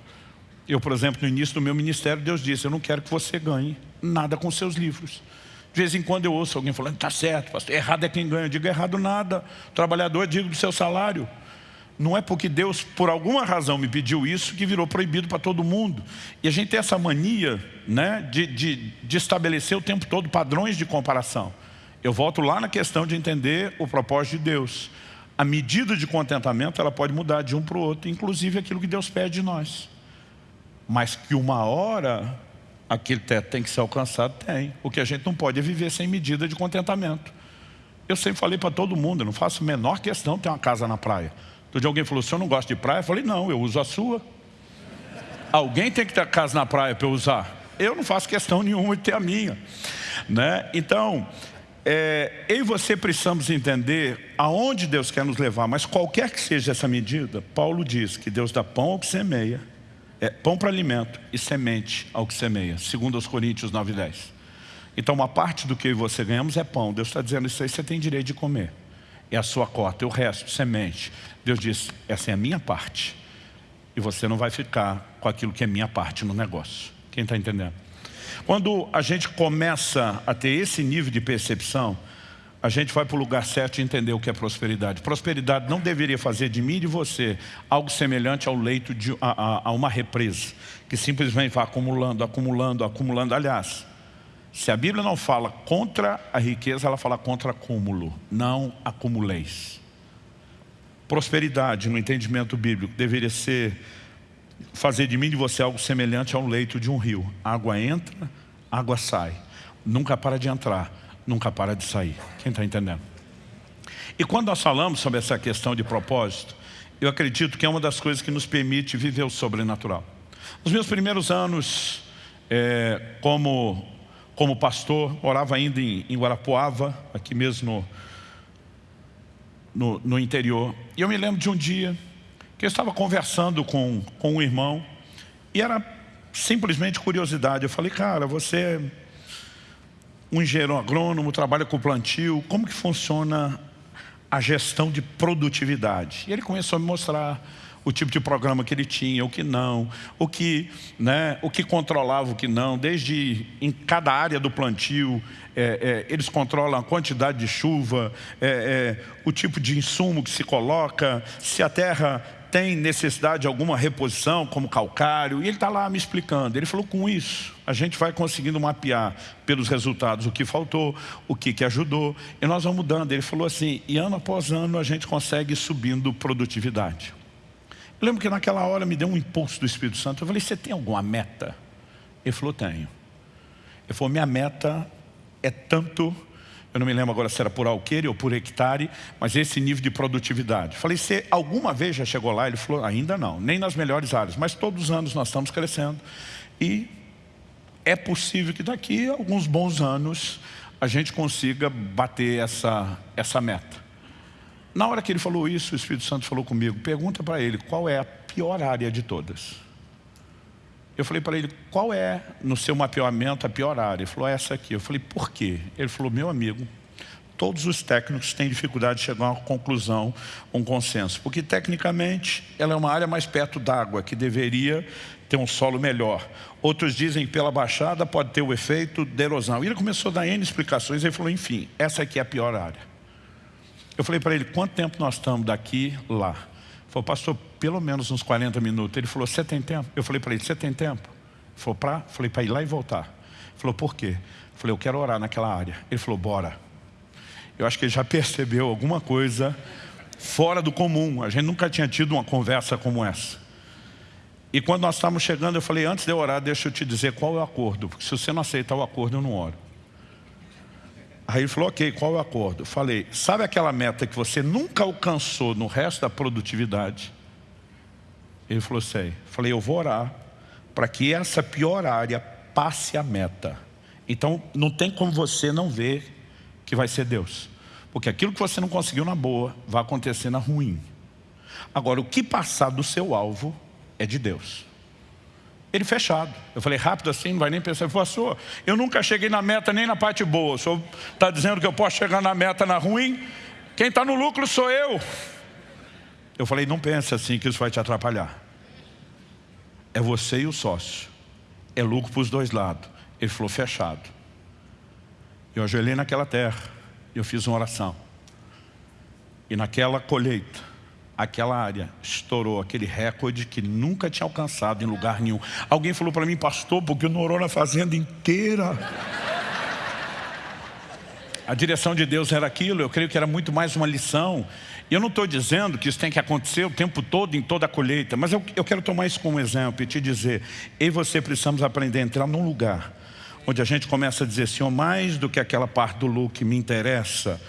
Eu, por exemplo, no início do meu ministério, Deus disse, eu não quero que você ganhe nada com seus livros. De vez em quando eu ouço alguém falando, está certo, pastor, errado é quem ganha. Eu digo, errado nada. Trabalhador digno do seu salário. Não é porque Deus, por alguma razão, me pediu isso que virou proibido para todo mundo. E a gente tem essa mania né, de, de, de estabelecer o tempo todo padrões de comparação. Eu volto lá na questão de entender o propósito de Deus. A medida de contentamento ela pode mudar de um para o outro, inclusive aquilo que Deus pede de nós. Mas que uma hora aquele teto tem que ser alcançado, tem. O que a gente não pode é viver sem medida de contentamento. Eu sempre falei para todo mundo, eu não faço a menor questão ter uma casa na praia. Todo dia alguém falou, o senhor não gosta de praia? Eu falei, não, eu uso a sua. Alguém tem que ter casa na praia para eu usar. Eu não faço questão nenhuma de ter a minha. Né? Então, é, eu e você precisamos entender aonde Deus quer nos levar, mas qualquer que seja essa medida, Paulo diz que Deus dá pão ao que semeia é pão para alimento e semente ao que semeia, segundo os Coríntios 9 e 10. Então uma parte do que você ganhamos é pão. Deus está dizendo isso aí, você tem direito de comer. É a sua cota, e o resto, semente. Deus diz, essa é a minha parte. E você não vai ficar com aquilo que é minha parte no negócio. Quem está entendendo? Quando a gente começa a ter esse nível de percepção, a gente vai para o lugar certo e entender o que é prosperidade. Prosperidade não deveria fazer de mim e de você algo semelhante ao leito de a, a, a uma represa, que simplesmente vai acumulando, acumulando, acumulando. Aliás, se a Bíblia não fala contra a riqueza, ela fala contra acúmulo. Não acumuleis. Prosperidade, no entendimento bíblico, deveria ser fazer de mim e de você algo semelhante ao leito de um rio. Água entra, água sai. Nunca para de entrar nunca para de sair. Quem está entendendo? E quando nós falamos sobre essa questão de propósito, eu acredito que é uma das coisas que nos permite viver o sobrenatural. Nos meus primeiros anos é, como, como pastor, morava ainda em, em Guarapuava, aqui mesmo no, no, no, interior. E eu me lembro de um dia que eu estava conversando com, com um irmão e era simplesmente curiosidade. Eu falei, cara, você um engenheiro agrônomo, trabalha com plantio, como que funciona a gestão de produtividade? E ele começou a me mostrar o tipo de programa que ele tinha, o que não, o que, né, o que controlava, o que não, desde em cada área do plantio, é, é, eles controlam a quantidade de chuva, é, é o tipo de insumo que se coloca, se a terra tem necessidade de alguma reposição, como calcário, e ele está lá me explicando. Ele falou, com isso, a gente vai conseguindo mapear pelos resultados o que faltou, o que, que ajudou, e nós vamos mudando. Ele falou assim, e ano após ano a gente consegue subindo produtividade. Eu lembro que naquela hora me deu um impulso do Espírito Santo. Eu falei, você tem alguma meta? Ele falou, tenho. Ele falou, minha meta é tanto... eu não me lembro agora se era por alqueire ou por hectare, mas esse nível de produtividade. Falei, você alguma vez já chegou lá? Ele falou, ainda não, nem nas melhores áreas, mas todos os anos nós estamos crescendo. E é possível que daqui a alguns bons anos a gente consiga bater essa, essa meta. Na hora que ele falou isso, o Espírito Santo falou comigo, pergunta para ele qual é a pior área de todas. Eu falei para ele, qual é, no seu mapeamento, a pior área? Ele falou, essa aqui. Eu falei, por quê? Ele falou, meu amigo, todos os técnicos têm dificuldade de chegar a uma conclusão, um consenso. Porque, tecnicamente, ela é uma área mais perto d'água, que deveria ter um solo melhor. Outros dizem que pela baixada pode ter o efeito de erosão. E ele começou a dar N explicações, e ele falou, enfim, essa aqui é a pior área. Eu falei para ele, quanto tempo nós estamos daqui lá? Falou, pastor, pelo menos uns 40 minutos. Ele falou, você tem tempo? Eu falei para ele, você tem tempo? Ele falou, para? Falei, para ir lá e voltar. Ele falou, por quê? Eu falei, eu quero orar naquela área. Ele falou, bora. Eu acho que ele já percebeu alguma coisa fora do comum. A gente nunca tinha tido uma conversa como essa. E quando nós estávamos chegando, eu falei, antes de eu orar, deixa eu te dizer qual é o acordo. Porque se você não aceitar o acordo, eu não oro. Aí ele falou, ok, qual é o acordo? Eu falei, sabe aquela meta que você nunca alcançou no resto da produtividade? Ele falou, sei. Falei, eu vou orar para que essa pior área passe a meta. Então, não tem como você não ver que vai ser Deus. Porque aquilo que você não conseguiu na boa, vai acontecer na ruim. Agora, o que passar do seu alvo é de Deus. Ele fechado. Eu falei, rápido assim, não vai nem pensar. Ele falou, pastor, eu nunca cheguei na meta nem na parte boa. O senhor está dizendo que eu posso chegar na meta na ruim? Quem está no lucro sou eu. Eu falei, não pense assim que isso vai te atrapalhar. É você e o sócio. É lucro para os dois lados. Ele falou, fechado. Eu ajoelhei naquela terra. Eu fiz uma oração. E naquela colheita, aquela área estourou aquele recorde que nunca tinha alcançado em lugar nenhum. Alguém falou para mim, pastor, porque não orou na fazenda inteira. A direção de Deus era aquilo, eu creio que era muito mais uma lição. Eu não estou dizendo que isso tem que acontecer o tempo todo, em toda a colheita, mas eu, eu quero tomar isso como exemplo e te dizer, eu e você precisamos aprender a entrar num lugar onde a gente começa a dizer, Senhor, mais do que aquela parte do lucro que me interessa,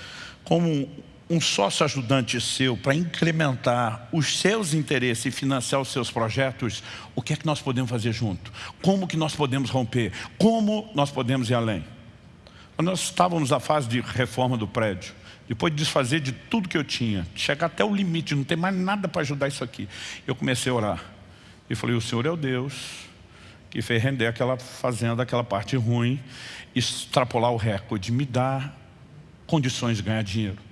como um sócio ajudante seu para incrementar os seus interesses e financiar os seus projetos, o que é que nós podemos fazer junto? Como que nós podemos romper? Como nós podemos ir além? Nós estávamos na fase de reforma do prédio, depois de desfazer de tudo que eu tinha, chegar até o limite, não tem mais nada para ajudar isso aqui. Eu comecei a orar e falei, o Senhor é o Deus que fez render aquela fazenda, aquela parte ruim, extrapolar o recorde, me dá condições de ganhar dinheiro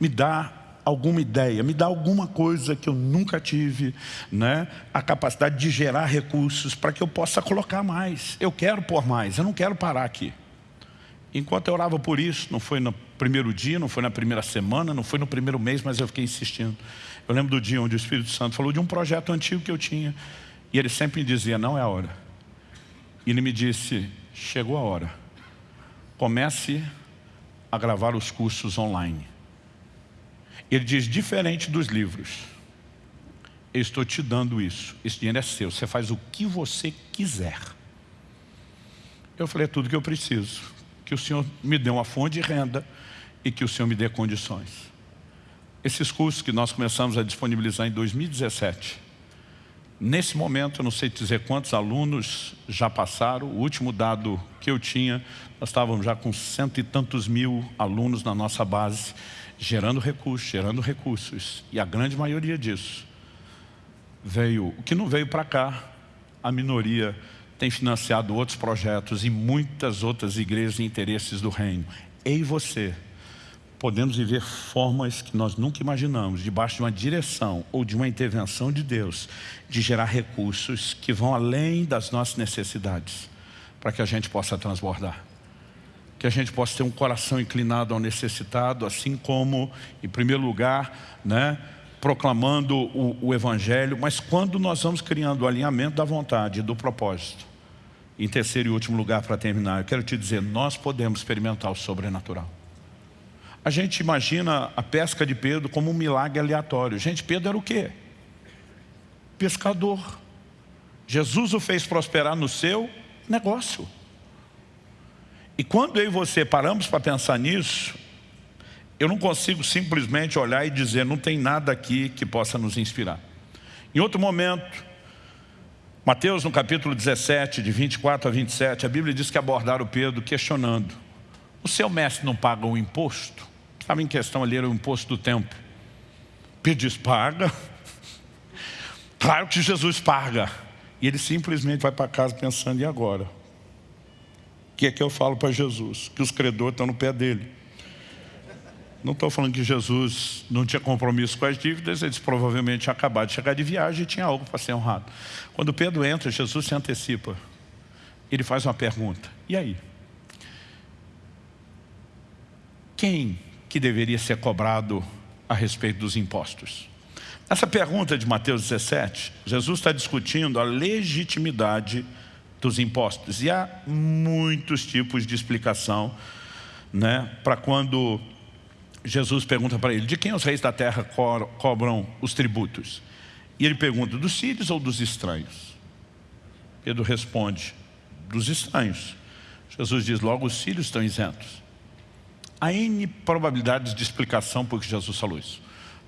me dá alguma ideia, me dá alguma coisa que eu nunca tive, né? a capacidade de gerar recursos para que eu possa colocar mais. Eu quero pôr mais, eu não quero parar aqui. Enquanto eu orava por isso, não foi no primeiro dia, não foi na primeira semana, não foi no primeiro mês, mas eu fiquei insistindo. Eu lembro do dia onde o Espírito Santo falou de um projeto antigo que eu tinha, e ele sempre me dizia, não é a hora. E ele me disse, chegou a hora. Comece a gravar os cursos online. Ele diz, diferente dos livros, eu estou te dando isso, esse dinheiro é seu, você faz o que você quiser. Eu falei, é tudo que eu preciso, que o Senhor me dê uma fonte de renda e que o Senhor me dê condições. Esses cursos que nós começamos a disponibilizar em 2017, nesse momento, eu não sei dizer quantos alunos já passaram, o último dado que eu tinha, nós estávamos já com cento e tantos mil alunos na nossa base, gerando recursos, gerando recursos. E a grande maioria disso veio, o que não veio para cá, a minoria tem financiado outros projetos e muitas outras igrejas e interesses do reino. Eu e você podemos viver formas que nós nunca imaginamos, debaixo de uma direção ou de uma intervenção de Deus, de gerar recursos que vão além das nossas necessidades, para que a gente possa transbordar que a gente possa ter um coração inclinado ao necessitado, assim como, em primeiro lugar, né, proclamando o, o Evangelho, mas quando nós vamos criando o alinhamento da vontade e do propósito, em terceiro e último lugar, para terminar, eu quero te dizer, nós podemos experimentar o sobrenatural. A gente imagina a pesca de Pedro como um milagre aleatório. Gente, Pedro era o quê? Pescador. Jesus o fez prosperar no seu negócio. E quando eu e você paramos para pensar nisso, eu não consigo simplesmente olhar e dizer, não tem nada aqui que possa nos inspirar. Em outro momento, Mateus no capítulo 17, de 24 a 27, a Bíblia diz que abordaram Pedro questionando, o seu mestre não paga um imposto? Estava em questão ali, era o imposto do tempo. Pedro diz, paga. (laughs) Claro que Jesus paga. E ele simplesmente vai para casa pensando, e agora? O que é que eu falo para Jesus? Que os credores estão no pé dele. Não estou falando que Jesus não tinha compromisso com as dívidas, eles provavelmente tinham acabado de chegar de viagem e tinha algo para ser honrado. Quando Pedro entra, Jesus se antecipa. Ele faz uma pergunta. E aí? Quem que deveria ser cobrado a respeito dos impostos? Essa pergunta de Mateus 17, Jesus está discutindo a legitimidade dos impostos. E há muitos tipos de explicação né, para quando Jesus pergunta para ele, de quem os reis da terra co cobram os tributos? E ele pergunta, dos sírios ou dos estranhos? Pedro responde, dos estranhos. Jesus diz, logo os sírios estão isentos. Há N probabilidades de explicação por que Jesus falou isso.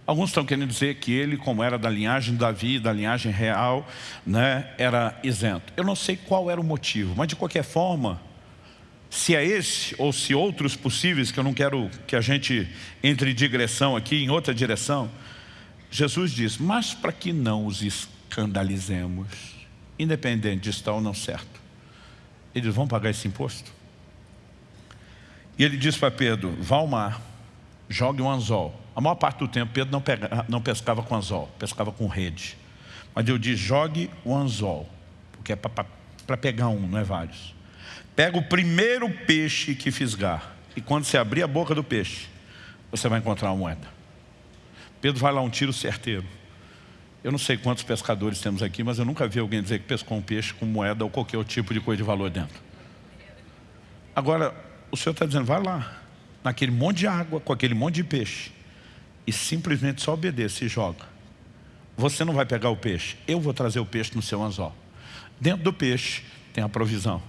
Alguns estão querendo dizer que ele, como era da linhagem de Davi, da linhagem real, né, era isento. Eu não sei qual era o motivo, mas de qualquer forma, se é esse ou se outros possíveis, que eu não quero que a gente entre digressão aqui, em outra direção, Jesus diz, mas para que não os escandalizemos, independente de estar ou não certo, eles vão pagar esse imposto? E ele diz para Pedro, vá ao mar, jogue um anzol. A maior parte do tempo Pedro não, pega, não pescava com anzol, pescava com rede. Mas eu disse, jogue o anzol, porque é para pegar um, não é vários. Pega o primeiro peixe que fisgar. E quando você abrir a boca do peixe, você vai encontrar uma moeda. Pedro vai lá um tiro certeiro. Eu não sei quantos pescadores temos aqui, mas eu nunca vi alguém dizer que pescou um peixe com moeda ou qualquer tipo de coisa de valor dentro. Agora, o Senhor está dizendo, vai lá, naquele monte de água, com aquele monte de peixe, e simplesmente só obedeça e joga. Você não vai pegar o peixe, eu vou trazer o peixe no seu anzol. Dentro do peixe tem a provisão.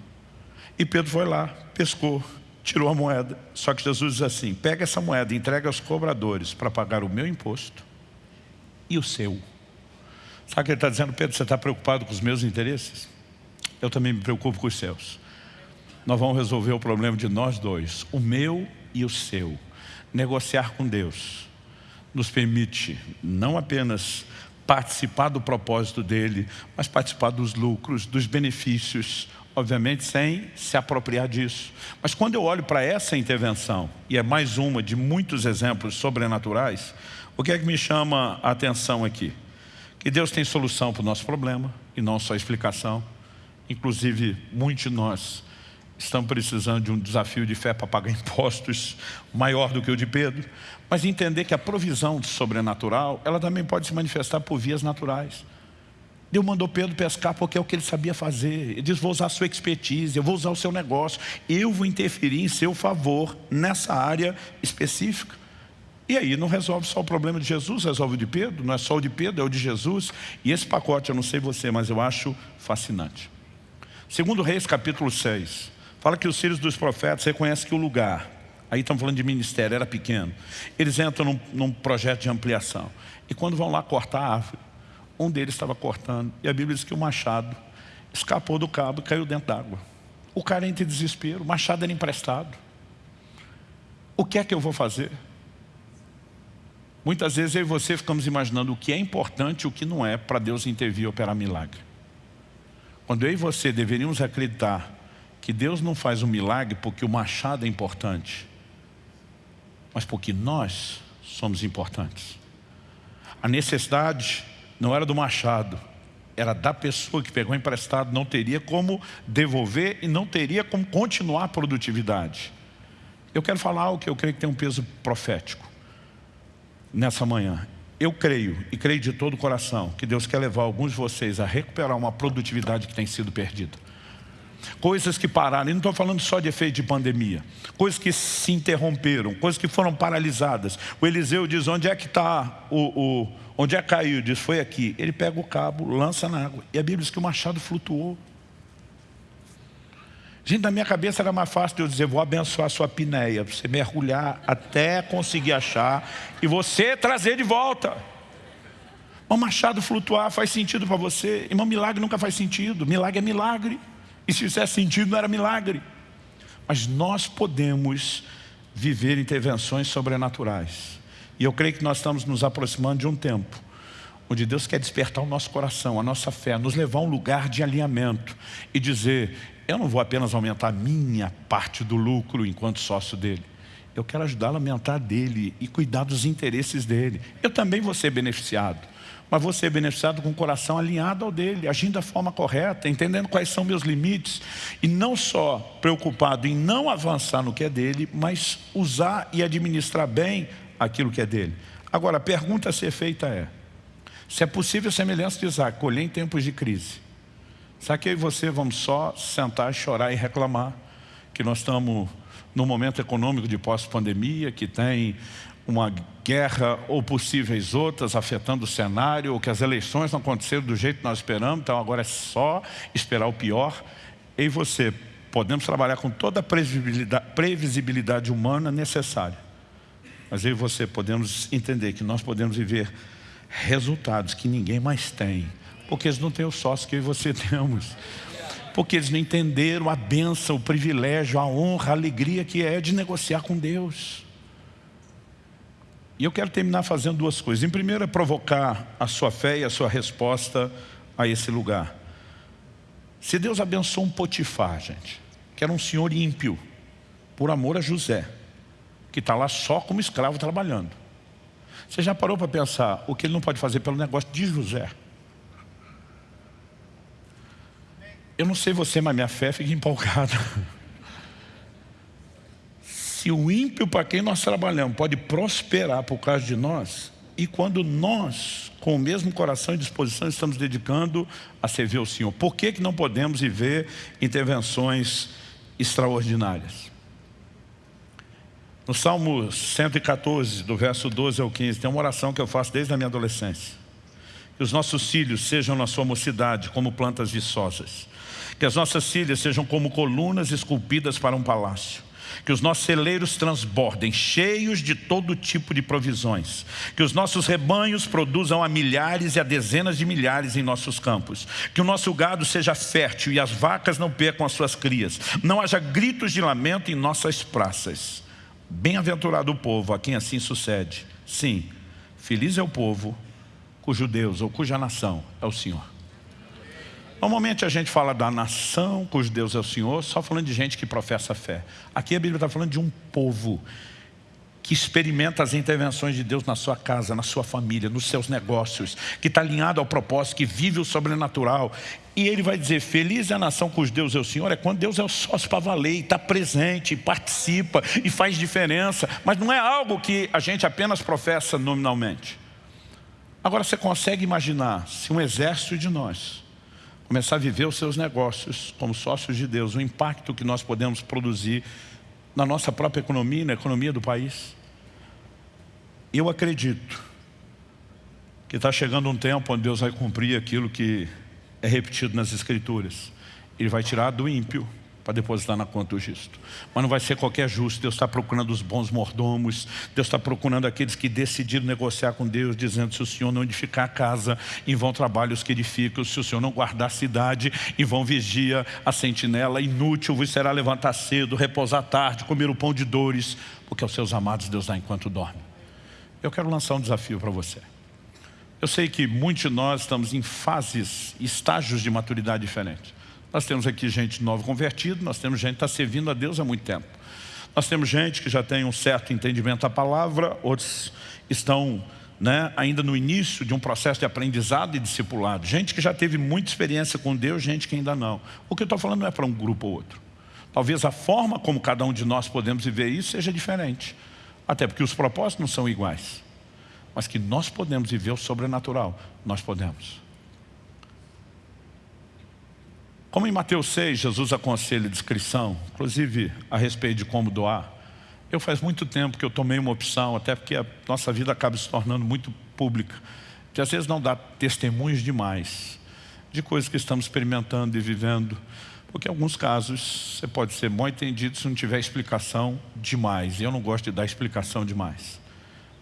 E Pedro foi lá, pescou, tirou a moeda. Só que Jesus diz assim, pega essa moeda entrega aos cobradores para pagar o meu imposto e o seu. Sabe o que ele está dizendo? Pedro, você está preocupado com os meus interesses? Eu também me preocupo com os seus. Nós vamos resolver o problema de nós dois, o meu e o seu. Negociar com Deus nos permite não apenas participar do propósito dele, mas participar dos lucros, dos benefícios, obviamente sem se apropriar disso. Mas quando eu olho para essa intervenção, e é mais uma de muitos exemplos sobrenaturais, o que é que me chama a atenção aqui? Que Deus tem solução para o nosso problema, e não só explicação. Inclusive, muitos de nós estamos precisando de um desafio de fé para pagar (laughs) impostos maior do que o de Pedro, mas entender que a provisão sobrenatural, ela também pode se manifestar por vias naturais. Deus mandou Pedro pescar porque é o que ele sabia fazer. Ele diz, vou usar a sua expertise, eu vou usar o seu negócio, eu vou interferir em seu favor nessa área específica. E aí não resolve só o problema de Jesus, resolve o de Pedro, não é só o de Pedro, é o de Jesus. E esse pacote, eu não sei você, mas eu acho fascinante. Segundo Reis, capítulo 6, fala que os filhos dos profetas reconhecem que o lugar, aí estamos falando de ministério, era pequeno. Eles entram num, num projeto de ampliação. E quando vão lá cortar a árvore, um deles estava cortando. E a Bíblia diz que o machado escapou do cabo e caiu dentro d'água. O cara entra em desespero, o machado era emprestado. O que é que eu vou fazer? Muitas vezes eu e você ficamos imaginando o que é importante e o que não é para Deus intervir e operar milagre. Quando eu e você deveríamos acreditar que Deus não faz um milagre porque o machado é importante, mas porque nós somos importantes. A necessidade não era do machado, era da pessoa que pegou emprestado, não teria como devolver e não teria como continuar a produtividade. Eu quero falar algo que eu creio que tem um peso profético nessa manhã. Eu creio, e creio de todo o coração, que Deus quer levar alguns de vocês a recuperar uma produtividade que tem sido perdida. Coisas que pararam, e não estou falando só de efeito de pandemia. Coisas que se interromperam, coisas que foram paralisadas. O Eliseu diz, onde é que está o, o Onde é que caiu? Diz, foi aqui. Ele pega o cabo, lança na água. E a Bíblia diz que o machado flutuou. Gente, na minha cabeça era mais fácil eu dizer, vou abençoar a sua pinéia, você mergulhar até conseguir achar e você trazer de volta. Um machado flutuar faz sentido para você. Irmão, milagre nunca faz sentido. Milagre é milagre. E se fizesse sentido, não era milagre. Mas nós podemos viver intervenções sobrenaturais. E eu creio que nós estamos nos aproximando de um tempo onde Deus quer despertar o nosso coração, a nossa fé, nos levar a um lugar de alinhamento e dizer, eu não vou apenas aumentar a minha parte do lucro enquanto sócio dele. Eu quero ajudá-lo a aumentar dele e cuidar dos interesses dele. Eu também vou ser beneficiado mas vou ser beneficiado com o coração alinhado ao dele, agindo da forma correta, entendendo quais são meus limites, e não só preocupado em não avançar no que é dele, mas usar e administrar bem aquilo que é dele. Agora, a pergunta a ser feita é, se é possível semelhança de Isaac, colher em tempos de crise, será que eu e você vamos só sentar, chorar e reclamar que nós estamos no momento econômico de pós-pandemia, que tem uma guerra ou possíveis outras afetando o cenário, ou que as eleições não aconteceram do jeito que nós esperamos, então agora é só esperar o pior. E você podemos trabalhar com toda a previsibilidade, previsibilidade humana necessária. Mas eu e você podemos entender que nós podemos viver resultados que ninguém mais tem, porque eles não têm o sócio que eu e você (laughs) temos. Porque eles não entenderam a benção, o privilégio, a honra, a alegria que é de negociar com Deus. E eu quero terminar fazendo duas coisas. Em primeiro é provocar a sua fé e a sua resposta a esse lugar. Se Deus abençoou um Potifar, gente, que era um senhor ímpio, por amor a José, que está lá só como escravo trabalhando. Você já parou para pensar o que ele não pode fazer pelo negócio de José? Eu não sei você, mas minha fé fica empolgada. (laughs) se o ímpio para quem nós trabalhamos pode prosperar por causa de nós, e quando nós, com o mesmo coração e disposição, estamos dedicando a servir o Senhor, por que, que não podemos viver intervenções extraordinárias? No Salmo 114, do verso 12 ao 15, tem uma oração que eu faço desde a minha adolescência. Que os nossos filhos sejam na sua mocidade como plantas viçosas. Que as nossas filhas sejam como colunas esculpidas para um palácio que os nossos celeiros transbordem, cheios de todo tipo de provisões, que os nossos rebanhos produzam a milhares e a dezenas de milhares em nossos campos, que o nosso gado seja fértil e as vacas não percam as suas crias, não haja gritos de lamento em nossas praças. Bem-aventurado o povo a quem assim sucede. Sim, feliz é o povo cujo Deus ou cuja nação é o Senhor. Normalmente a gente fala da nação, cujo Deus é o Senhor, só falando de gente que professa fé. Aqui a Bíblia está falando de um povo que experimenta as intervenções de Deus na sua casa, na sua família, nos seus negócios, que está alinhado ao propósito, que vive o sobrenatural. E ele vai dizer, feliz é a nação cujo Deus é o Senhor, é quando Deus é o sócio para valer, está presente, participa, e faz diferença. Mas não é algo que a gente apenas professa nominalmente. Agora você consegue imaginar se um exército de nós começar a viver os seus negócios como sócios de Deus, o impacto que nós podemos produzir na nossa própria economia, na economia do país. Eu acredito que está chegando um tempo onde Deus vai cumprir aquilo que é repetido nas Escrituras. Ele vai tirar do ímpio para depositar na conta do justo. Mas não vai ser qualquer justo. Deus está procurando os bons mordomos. Deus está procurando aqueles que decidiram negociar com Deus, dizendo se o Senhor não edificar a casa, em vão trabalhos que edificam. Se o Senhor não guardar a cidade, em vão vigia a sentinela. Inútil vos será levantar cedo, repousar tarde, comer o pão de dores, porque aos seus amados Deus dá enquanto dorme. Eu quero lançar um desafio para você. Eu sei que muitos de nós estamos em fases, estágios de maturidade diferentes. Nós temos aqui gente nova convertida, nós temos gente que está servindo a Deus há muito tempo. Nós temos gente que já tem um certo entendimento da palavra, outros estão né, ainda no início de um processo de aprendizado e discipulado. Gente que já teve muita experiência com Deus, gente que ainda não. O que eu estou falando não é para um grupo ou outro. Talvez a forma como cada um de nós podemos viver isso seja diferente. Até porque os propósitos não são iguais. Mas que nós podemos viver o sobrenatural, nós podemos. Como em Mateus 6, Jesus aconselha descrição, inclusive a respeito de como doar, eu faz muito tempo que eu tomei uma opção, até porque a nossa vida acaba se tornando muito pública, que às vezes não dá testemunhos demais de coisas que estamos experimentando e vivendo, Porque em alguns casos você pode ser mal entendido se não tiver explicação demais. E eu não gosto de dar explicação demais.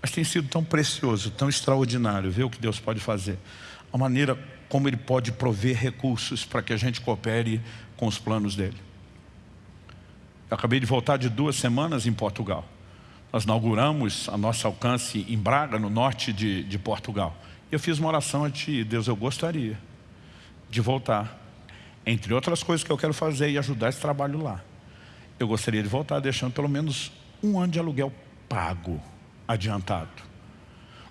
Mas tem sido tão precioso, tão extraordinário ver o que Deus pode fazer. A maneira como Ele pode prover recursos para que a gente coopere com os planos dEle. Eu acabei de voltar de duas semanas em Portugal. Nós inauguramos a nosso alcance em Braga, no norte de, de Portugal. Eu fiz uma oração a Ti, Deus, eu gostaria de voltar. Entre outras coisas que eu quero fazer e ajudar esse trabalho lá. Eu gostaria de voltar deixando pelo menos um ano de aluguel pago, adiantado.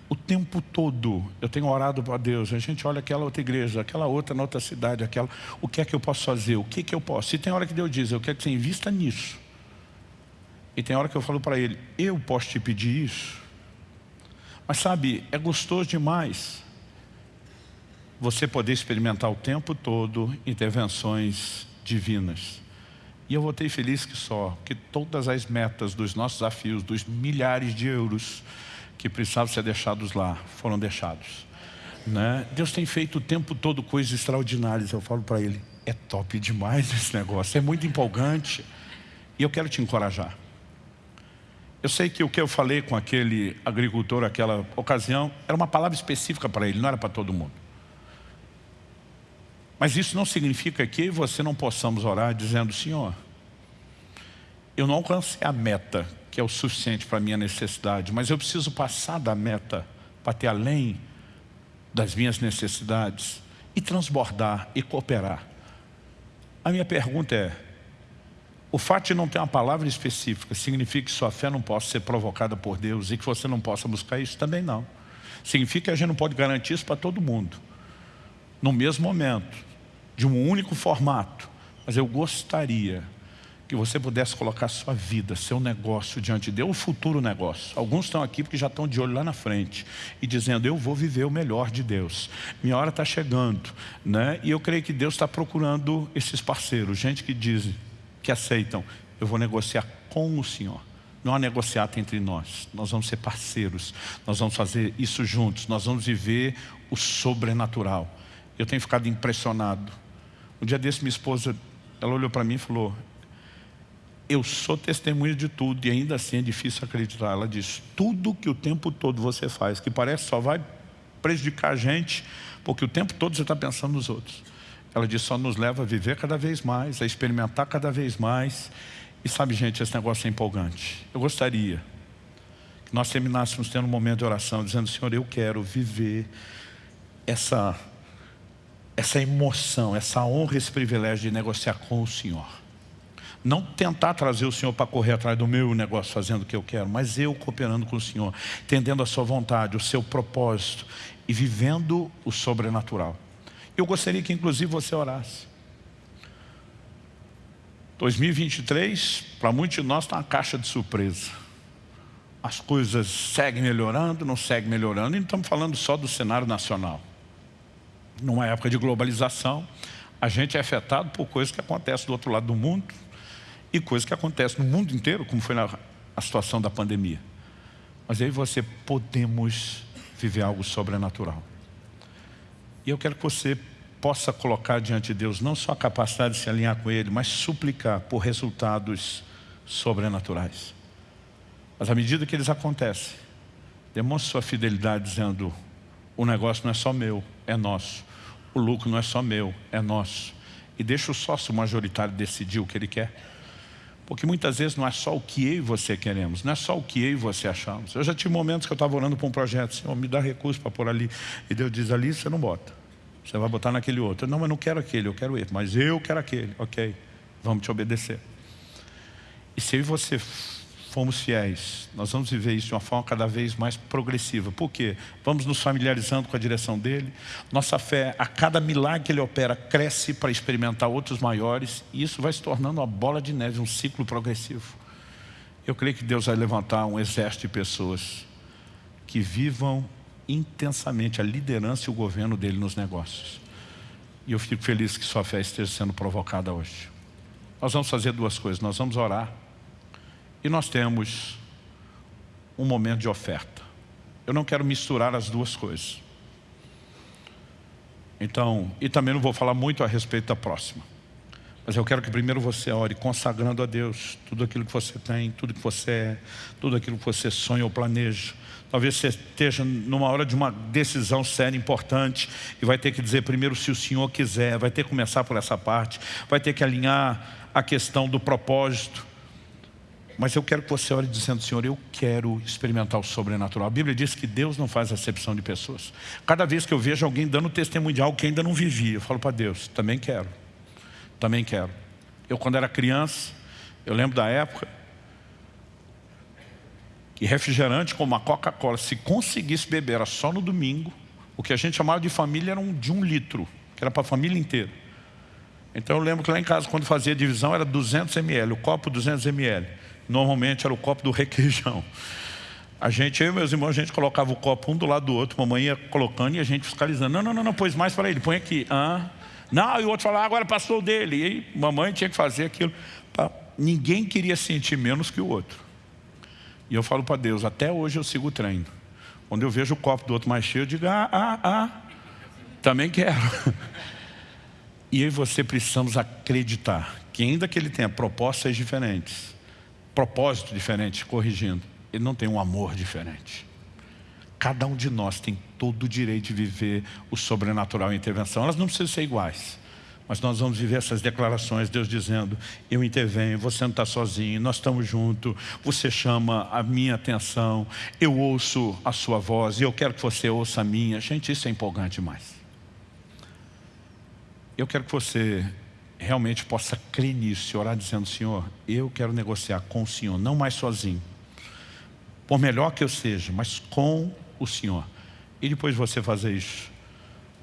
O tempo todo eu tenho orado para Deus. A gente olha aquela outra igreja, aquela outra na outra cidade, aquela. O que é que eu posso fazer? O que é que eu posso? Se tem hora que Deus diz, eu quero que você invista nisso. E tem hora que eu falo para ele, eu posso te pedir isso? Mas sabe, é gostoso demais você poder experimentar o tempo todo intervenções divinas. E eu voltei feliz que só, que todas as metas dos nossos desafios, dos milhares de euros que precisavam ser deixados lá, foram deixados. Né? Deus tem feito o tempo todo coisas extraordinárias. Eu falo para ele, é top demais esse negócio, é muito empolgante. E eu quero te encorajar. Eu sei que o que eu falei com aquele agricultor naquela ocasião era uma palavra específica para ele, não era para todo mundo. Mas isso não significa que você não possamos orar dizendo, Senhor, eu não alcancei a meta, que é o suficiente para a minha necessidade, mas eu preciso passar da meta para ter além das minhas necessidades e transbordar e cooperar. A minha pergunta é, o fato de não ter uma palavra específica significa que sua fé não possa ser provocada por Deus e que você não possa buscar isso? Também não. Significa que a gente não pode garantir isso para todo mundo. No mesmo momento, de um único formato. Mas eu gostaria que você pudesse colocar sua vida, seu negócio diante de Deus, o futuro negócio. Alguns estão aqui porque já estão de olho lá na frente e dizendo, eu vou viver o melhor de Deus. Minha hora está chegando. Né? E eu creio que Deus está procurando esses parceiros, gente que diz, que aceitam, eu vou negociar com o Senhor. Não há negociata entre nós, nós vamos ser parceiros, nós vamos fazer isso juntos, nós vamos viver o sobrenatural. Eu tenho ficado impressionado. Um dia desse minha esposa, ela olhou para mim e falou, eu sou testemunha de tudo e ainda assim é difícil acreditar. Ela diz, tudo que o tempo todo você faz, que parece só vai prejudicar a gente, porque o tempo todo você está pensando nos outros. Ela diz, só nos leva a viver cada vez mais, a experimentar cada vez mais. E sabe, gente, esse negócio é empolgante. Eu gostaria que nós terminássemos tendo um momento de oração, dizendo, Senhor, eu quero viver essa, essa emoção, essa honra, esse privilégio de negociar com o Senhor. Não tentar trazer o Senhor para correr atrás do meu negócio, fazendo o que eu quero, mas eu cooperando com o Senhor, entendendo a sua vontade, o seu propósito e vivendo o sobrenatural. Eu gostaria que inclusive você orasse. 2023, para muitos de nós, está uma caixa de surpresa. As coisas seguem melhorando, não seguem melhorando, e não estamos falando só do cenário nacional. Numa época de globalização, a gente é afetado por coisas que acontecem do outro lado do mundo e coisas que acontecem no mundo inteiro, como foi na a situação da pandemia. Mas aí você podemos viver algo sobrenatural. E eu quero que você possa colocar diante de Deus não só a capacidade de se alinhar com Ele, mas suplicar por resultados sobrenaturais. Mas à medida que eles acontecem, demonstre sua fidelidade dizendo, o negócio não é só meu, é nosso. O lucro não é só meu, é nosso. E deixa o sócio majoritário decidir o que ele quer. Porque muitas vezes não é só o que eu e você queremos, não é só o que eu e você achamos. Eu já tive momentos que eu estava orando para um projeto, Senhor, me dá recurso para pôr ali. E Deus diz, ali você não bota. Você vai botar naquele outro. Não, mas não quero aquele, eu quero esse. Mas eu quero aquele. Ok, vamos te obedecer. E se eu e você formos fiéis, nós vamos viver isso de uma forma cada vez mais progressiva. Por quê? Vamos nos familiarizando com a direção dele. Nossa fé, a cada milagre que ele opera, cresce para experimentar outros maiores. E isso vai se tornando uma bola de neve, um ciclo progressivo. Eu creio que Deus vai levantar um exército de pessoas que vivam intensamente a liderança e o governo dele nos negócios. E eu fico feliz que sua fé esteja sendo provocada hoje. Nós vamos fazer duas coisas. Nós vamos orar e nós temos um momento de oferta. Eu não quero misturar as duas coisas. Então, e também não vou falar muito a respeito da próxima. Mas eu quero que primeiro você ore consagrando a Deus tudo aquilo que você tem, tudo que você é, tudo aquilo que você sonha ou planeja. Talvez você esteja numa hora de uma decisão séria, importante, e vai ter que dizer primeiro se o Senhor quiser, vai ter que começar por essa parte, vai ter que alinhar a questão do propósito. Mas eu quero que você ore dizendo, Senhor, eu quero experimentar o sobrenatural. A Bíblia diz que Deus não faz acepção de pessoas. Cada vez que eu vejo alguém dando testemunho de algo que ainda não vivia, eu falo para Deus, também quero também quero. Eu quando era criança, eu lembro da época que refrigerante como a Coca-Cola, se conseguisse beber, era só no domingo, o que a gente chamava de família era um, de um litro, que era para a família inteira. Então eu lembro que lá em casa, quando fazia divisão, era 200 ml, o copo 200 ml. Normalmente era o copo do requeijão. A gente, eu e meus irmãos, a gente colocava o copo um do lado do outro, mamãe ia colocando e a gente fiscalizando. Não, não, não, não pôs mais para ele, põe aqui. Ah, não, e o outro falava, ah, agora passou dele. E aí, mamãe tinha que fazer aquilo. Ninguém queria sentir menos que o outro. E eu falo para Deus, até hoje eu sigo o treino. Quando eu vejo o copo do outro mais cheio, eu digo, ah, ah, ah, também quero. (laughs) E aí você precisamos acreditar que ainda que ele tenha propostas diferentes, propósito diferente, corrigindo, ele não tem um amor diferente. Cada um de nós tem todo o direito de viver o sobrenatural intervenção. Elas não precisam ser iguais. Mas nós vamos viver essas declarações, Deus dizendo, eu intervenho, você não está sozinho, nós estamos juntos, você chama a minha atenção, eu ouço a sua voz e eu quero que você ouça a minha. Gente, isso é empolgante demais. Eu quero que você realmente possa crer nisso e orar dizendo, Senhor, eu quero negociar com o Senhor, não mais sozinho. Por melhor que eu seja, mas com o Senhor. E depois de você fazer isso,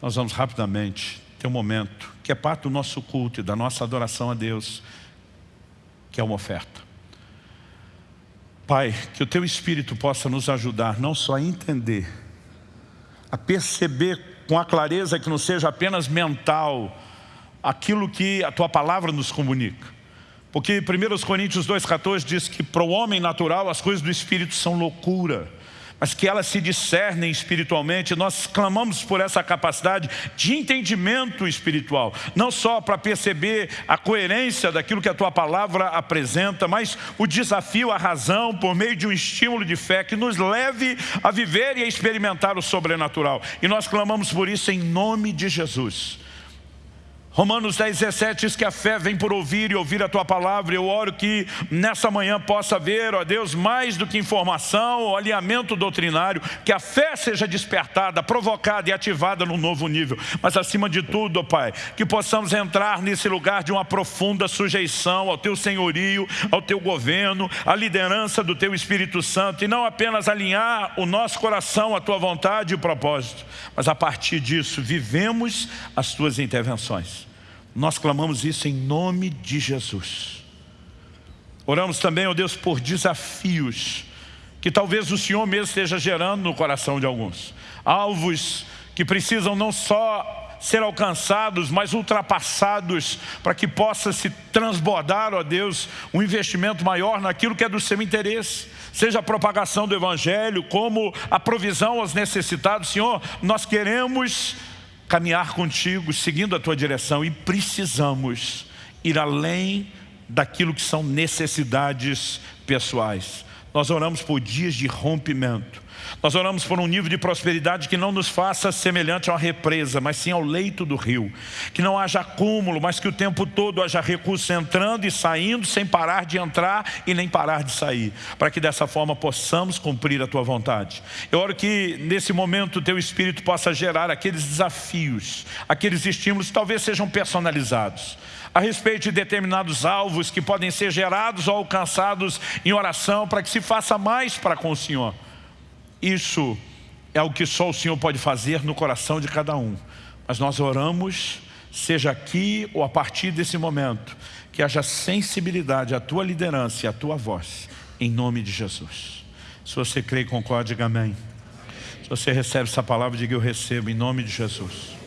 nós vamos rapidamente ter um momento que é parte do nosso culto e da nossa adoração a Deus, que é uma oferta. Pai, que o Teu Espírito possa nos ajudar não só a entender, a perceber com a clareza que não seja apenas mental aquilo que a Tua Palavra nos comunica. Porque 1 Coríntios 2,14 diz que para o homem natural as coisas do Espírito são loucura mas que elas se discernem espiritualmente. Nós clamamos por essa capacidade de entendimento espiritual, não só para perceber a coerência daquilo que a Tua Palavra apresenta, mas o desafio, a razão, por meio de um estímulo de fé que nos leve a viver e a experimentar o sobrenatural. E nós clamamos por isso em nome de Jesus. Romanos 10, 17 diz que a fé vem por ouvir e ouvir a Tua palavra. Eu oro que nessa manhã possa haver, ó Deus, mais do que informação alinhamento doutrinário, que a fé seja despertada, provocada e ativada num novo nível. Mas acima de tudo, ó Pai, que possamos entrar nesse lugar de uma profunda sujeição ao Teu senhorio, ao Teu governo, à liderança do Teu Espírito Santo e não apenas alinhar o nosso coração à Tua vontade e propósito, mas a partir disso vivemos as Tuas intervenções. Nós clamamos isso em nome de Jesus. Oramos também, ó Deus, por desafios que talvez o Senhor mesmo esteja gerando no coração de alguns. Alvos que precisam não só ser alcançados, mas ultrapassados, para que possa se transbordar, ó Deus, um investimento maior naquilo que é do seu interesse. Seja a propagação do Evangelho, como a provisão aos necessitados. Senhor, nós queremos caminhar contigo, seguindo a tua direção e precisamos ir além daquilo que são necessidades pessoais. Nós oramos por dias de rompimento. Nós oramos por um nível de prosperidade que não nos faça semelhante a uma represa, mas sim ao leito do rio. Que não haja acúmulo, mas que o tempo todo haja recursos entrando e saindo, sem parar de entrar e nem parar de sair. Para que dessa forma possamos cumprir a Tua vontade. Eu oro que nesse momento o Teu Espírito possa gerar aqueles desafios, aqueles estímulos que talvez sejam personalizados a respeito de determinados alvos que podem ser gerados ou alcançados em oração para que se faça mais para com o Senhor. Isso é o que só o Senhor pode fazer no coração de cada um. Mas nós oramos, seja aqui ou a partir desse momento, que haja sensibilidade à tua liderança e à tua voz, em nome de Jesus. Se você crê e concorda, diga amém. Se você recebe essa palavra, diga eu recebo, em nome de Jesus.